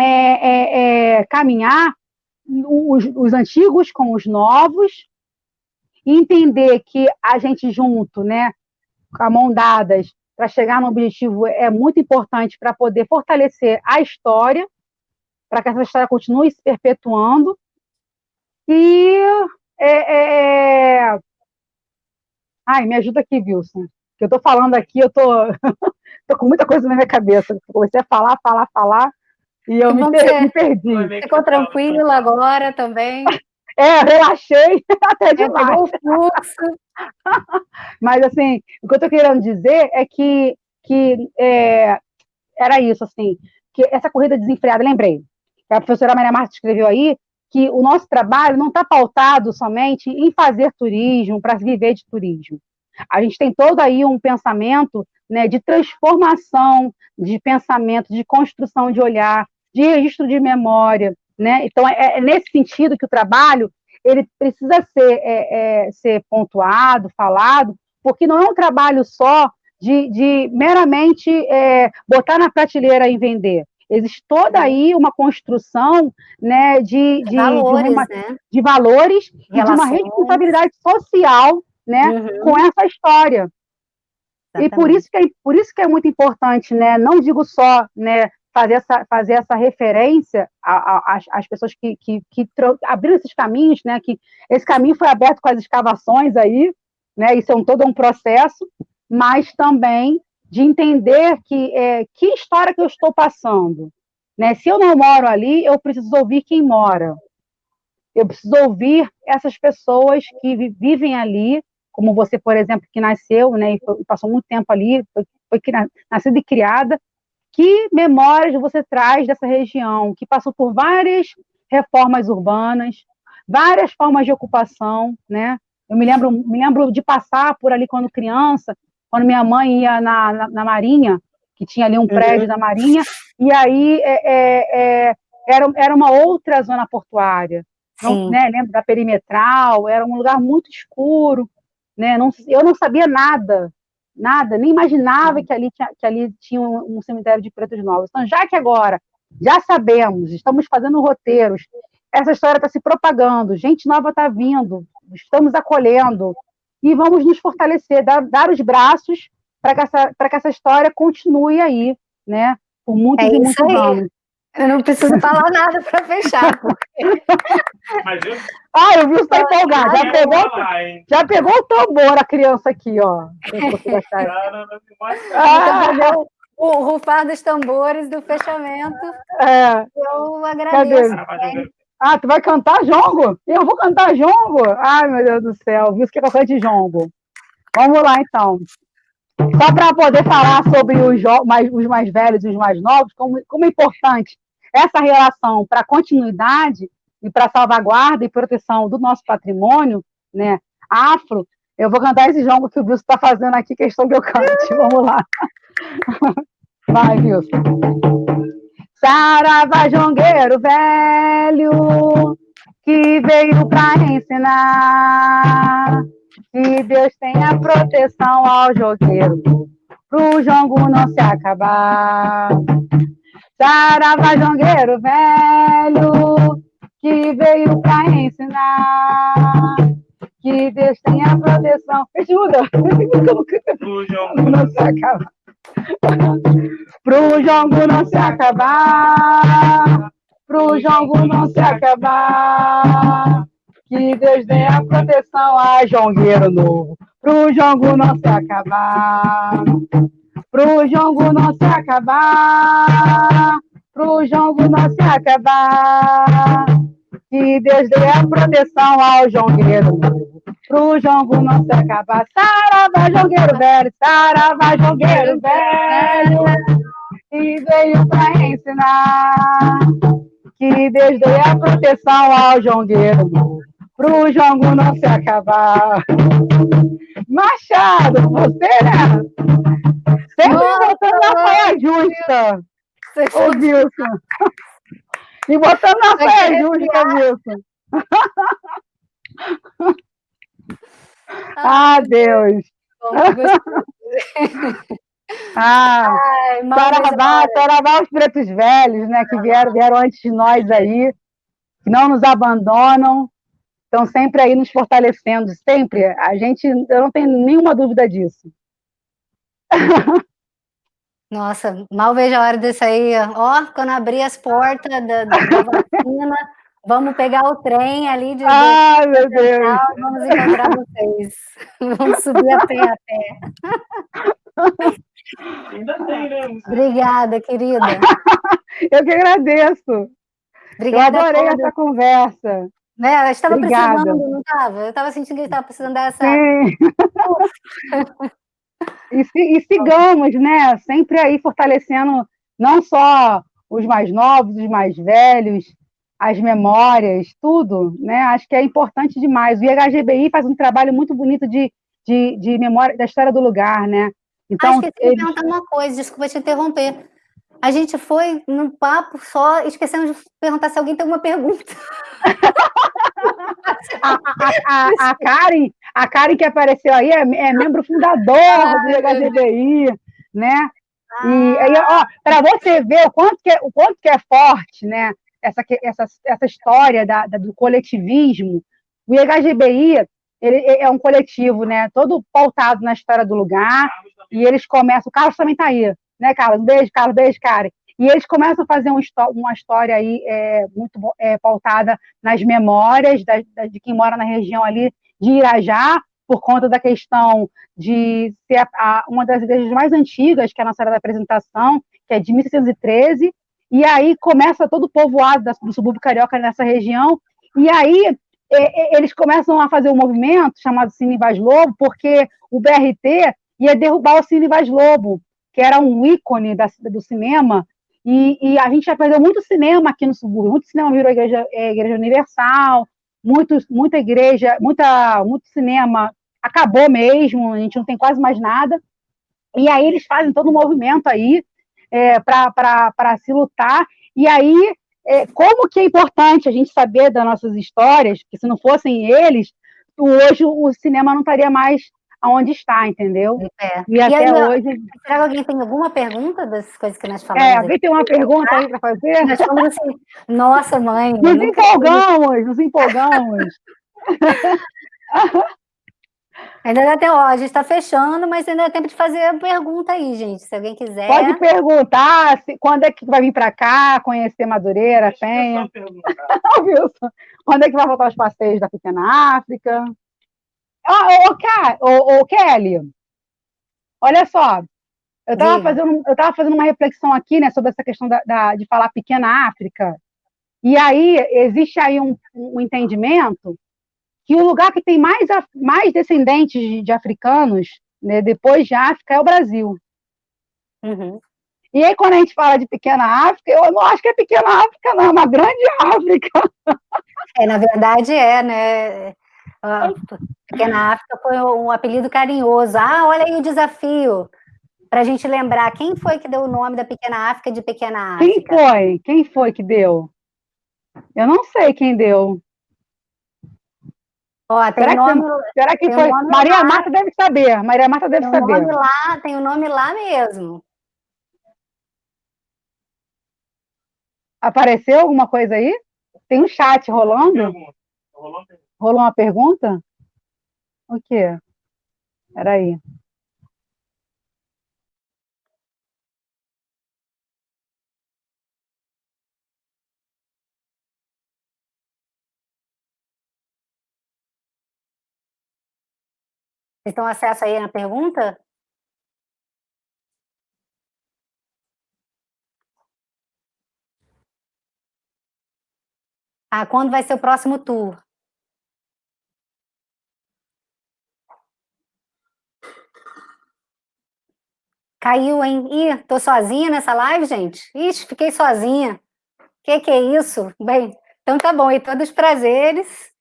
é, é, é, caminhar os, os, antigos com os novos, entender que a gente junto, né, com a mão dadas, para chegar no objetivo é muito importante para poder fortalecer a história, para que essa história continue se perpetuando. E. É, é... é ai, me ajuda aqui, Wilson. Que eu estou falando aqui, eu estou tô com muita coisa na minha cabeça. Comecei a falar, falar, falar. E eu me, per me, perdi. Ficou tranquilo agora também? É, relaxei até demais. Mas, assim, o que eu estou querendo dizer é que, que é, era isso, assim, que essa corrida desenfreada, lembrei, a professora Maria Marta escreveu aí, que o nosso trabalho não está pautado somente em fazer turismo, para viver de turismo. A gente tem todo aí um pensamento né, de transformação de pensamento, de construção de olhar, de registro de memória, né? Então é, é nesse sentido que o trabalho ele precisa ser, é, é, ser pontuado, falado, porque não é um trabalho só de, de meramente é, botar na prateleira e vender. Existe toda aí uma construção né, de, de, valores, de, uma, né? de valores e de uma responsabilidade social né, uhum. com essa história. Exatamente. E por isso, que é, por isso que é muito importante, né, não digo só né, fazer essa, fazer essa referência às pessoas que, que, que abriram esses caminhos, né, que esse caminho foi aberto com as escavações aí, né, isso é um, todo um processo, mas também de entender que, é, que história que eu estou passando. Né? Se eu não moro ali, eu preciso ouvir quem mora. Eu preciso ouvir essas pessoas que vivem ali, como você, por exemplo, que nasceu né, e passou muito tempo ali, foi, foi nascida e criada, que memórias você traz dessa região, que passou por várias reformas urbanas, várias formas de ocupação, né? Eu me lembro, me lembro de passar por ali quando criança, quando minha mãe ia na, na, na Marinha, que tinha ali um prédio uhum. da Marinha, e aí é, é, é, era, era uma outra zona portuária. Não, né, lembro da perimetral, era um lugar muito escuro, né? Não, eu não sabia nada nada, nem imaginava que ali tinha, que ali tinha um, um cemitério de pretos novos. Então, já que agora já sabemos, estamos fazendo roteiros, essa história está se propagando, gente nova está vindo, estamos acolhendo, e vamos nos fortalecer, dar, dar os braços para que, essa, que essa história continue aí, né? Por muitos é e muitos anos. Eu não preciso falar nada para fechar. Porque... Mas eu... Ah, eu vi você empolgado. Já pegou, já pegou o tambor a criança aqui, ó. ah, o rufar dos tambores do fechamento. É. Eu agradeço. Cadê? Ah, tu vai cantar jongo? Eu vou cantar jongo? Ai, meu Deus do céu, viu que é de jongo. Vamos lá, então. Só para poder falar sobre os mais, os mais velhos e os mais novos, como, como é importante essa relação para continuidade e para salvaguarda e proteção do nosso patrimônio, né, afro, eu vou cantar esse jongo que o Wilson está fazendo aqui, questão que eu cante. Vamos lá. Vai, Wilson. Saravá jongueiro velho, que veio para ensinar que Deus tenha proteção ao jogueiro, pro jongo não se acabar. Saravá jongueiro velho, que veio para ensinar que Deus tenha proteção. Ajuda! Pro jongo não se acabar pro jongo não se acabar, pro jongo não se acabar. Que Deus dê a proteção a jongueiro novo, pro jongo não se acabar, pro jongo não se acabar, pro jongo não se acabar. Que Deus dê a proteção ao jongueiro pro jongo não se acabar. Saravá, jongueiro velho, saravá, jongueiro velho, e veio para ensinar que Deus dê a proteção ao jongueiro pro jongo não se acabar. Machado, você, né? Sempre botando na saia justa, ô Wilson. E botando na saia justa, Wilson. Ah, Deus! ah, Saravá, Saravá os pretos velhos, né, que vieram, vieram antes de nós aí, que não nos abandonam, estão sempre aí nos fortalecendo, sempre. A gente, eu não tenho nenhuma dúvida disso. Nossa, mal vejo a hora disso aí. Ó, quando abrir as portas da, da vacina, Vamos pegar o trem ali de. Ai, meu Deus! Vamos encontrar vocês. Vamos subir a pé a pé. Ainda tem, né? Obrigada, querida. Eu que agradeço. Obrigada Eu adorei essa conversa. Né? Eu estava precisando, não estava? Eu estava sentindo que estava precisando dessa. Sim. E, e sigamos, né? Sempre aí fortalecendo não só os mais novos, os mais velhos, as memórias, tudo, né? Acho que é importante demais. O IHGBI faz um trabalho muito bonito de, de, de memória da história do lugar, né? Então, que eu eles... perguntar uma coisa, desculpa te interromper. A gente foi num papo só, esquecendo de perguntar se alguém tem uma pergunta. a, a, a, a, Karen, a Karen que apareceu aí é, é membro fundador ah, do IHGBI, né? Ah. E aí, ó, para você ver o quanto que é, o quanto que é forte, né? essa, essa, essa história da, da, do coletivismo. O IHGBI ele é um coletivo, né, todo pautado na história do lugar, e eles começam, o Carlos também está aí, né, Carlos? Um beijo, Carlos, beijo, Karen. E eles começam a fazer um, uma história aí é, muito é, pautada nas memórias da, da, de quem mora na região ali de Irajá, por conta da questão de ser a, a, uma das igrejas mais antigas, que é a nossa era da apresentação, que é de 1613, e aí começa todo o povoado do subúrbio carioca nessa região, e aí eles começam a fazer um movimento chamado Cine Vaz Lobo, porque o BRT ia derrubar o Cine Vaz Lobo, que era um ícone da, do cinema, e, e, a gente já perdeu muito cinema aqui no subúrbio, muito cinema virou igreja, é, igreja universal, muita igreja, muita, muito cinema acabou mesmo, a gente não tem quase mais nada, e aí eles fazem todo um movimento aí, é, para se lutar. E aí, é, como que é importante a gente saber das nossas histórias, que se não fossem eles, hoje o cinema não estaria mais onde está, entendeu? É. E, e até aí, hoje. Será que alguém tem alguma pergunta das coisas que nós falamos? É, alguém tem uma pergunta aí para fazer? Nós falamos assim, nossa, mãe. Nos empolgamos, nos empolgamos. Ainda dá tempo, ó, a gente está fechando, mas ainda dá tempo de fazer a pergunta aí, gente, se alguém quiser. Pode perguntar se, quando é que vai vir para cá, conhecer Madureira, Penha. Wilson, quando é que vai voltar os passeios da Pequena África? Ô, ô, ô, Kelly, olha só, eu estava fazendo, eu tava fazendo uma reflexão aqui, né, sobre essa questão da, da, de falar Pequena África, e aí existe aí um, um entendimento que o lugar que tem mais, mais descendentes de, de africanos, né, depois de África, é o Brasil. Uhum. E aí, quando a gente fala de pequena África, eu não acho que é pequena África, não, é uma grande África. É, na verdade é, né? Pequena África foi um apelido carinhoso. Ah, olha aí o desafio. Para a gente lembrar, quem foi que deu o nome da Pequena África de Pequena África? Quem foi? Quem foi que deu? Eu não sei quem deu. Ó, será, nome, que, será que foi? Um Maria lá, Marta deve saber. Maria Marta deve tem saber. Nome lá, tem o um nome lá mesmo. Apareceu alguma coisa aí? Tem um chat rolando? Rolou uma pergunta? O quê? Peraí. Vocês estão acesso aí na pergunta? Ah, quando vai ser o próximo tour? Caiu, hein? Ih, tô sozinha nessa live, gente? Ixi, fiquei sozinha. Que que é isso? Bem, então tá bom, e todos os prazeres.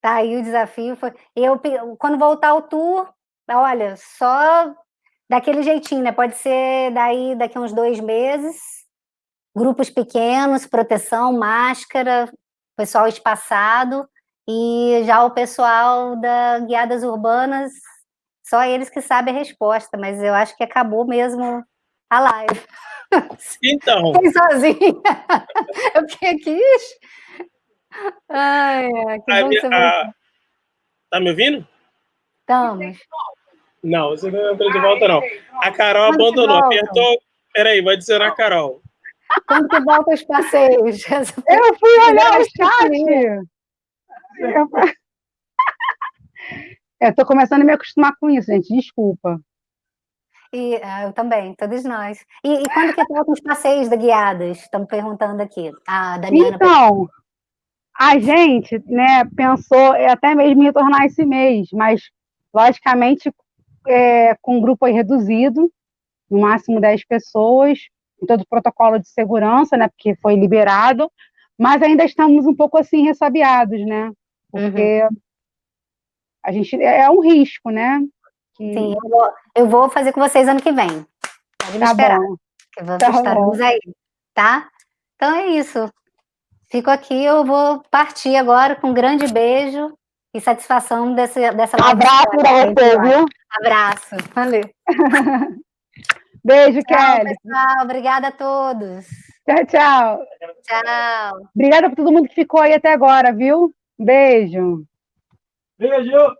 Tá aí o desafio. Foi... Eu, quando voltar o tour, olha, só daquele jeitinho, né? Pode ser daí daqui uns dois meses. Grupos pequenos, proteção, máscara, pessoal espaçado. E já o pessoal da Guiadas Urbanas, só eles que sabem a resposta, mas eu acho que acabou mesmo a live. Então. Fiquei sozinha. Eu fiquei aqui. Ai, que a bom a... Tá me ouvindo? Estamos. Não, você não entrou de volta, não. A Carol Quando abandonou, apertou. Peraí, vai dizer a Carol. Quando que volta os passeios? Eu fui olhar o chat. Eu tô começando a me acostumar com isso, gente. Desculpa. E, ah, eu também, todos nós. E, e quando que voltam os passeios da Guiadas? Estamos perguntando aqui. A Daniela. Então, a gente né, pensou até mesmo em retornar esse mês, mas, logicamente, é, com um grupo reduzido, no máximo 10 pessoas, em todo o protocolo de segurança, né, porque foi liberado, mas ainda estamos um pouco assim ressabiados, né, porque uhum. A gente é, é um risco, né? Que... Sim, eu vou, eu vou, fazer com vocês ano que vem. Pode me tá esperar. Bom. Que vamos tá estarmos aí, tá? Então é isso. Fico aqui, eu vou partir agora com um grande beijo e satisfação desse, dessa live. Abraço para você, viu? Abraço. Valeu. Beijo, tchau, Kelly. pessoal. Obrigada a todos. Tchau, tchau. Tchau. Obrigada por todo mundo que ficou aí até agora, viu? Beijo. Beijo.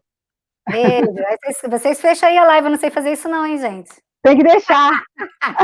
Beijo. Vocês, vocês fecham aí a live, eu não sei fazer isso não, hein, gente? Tem que deixar.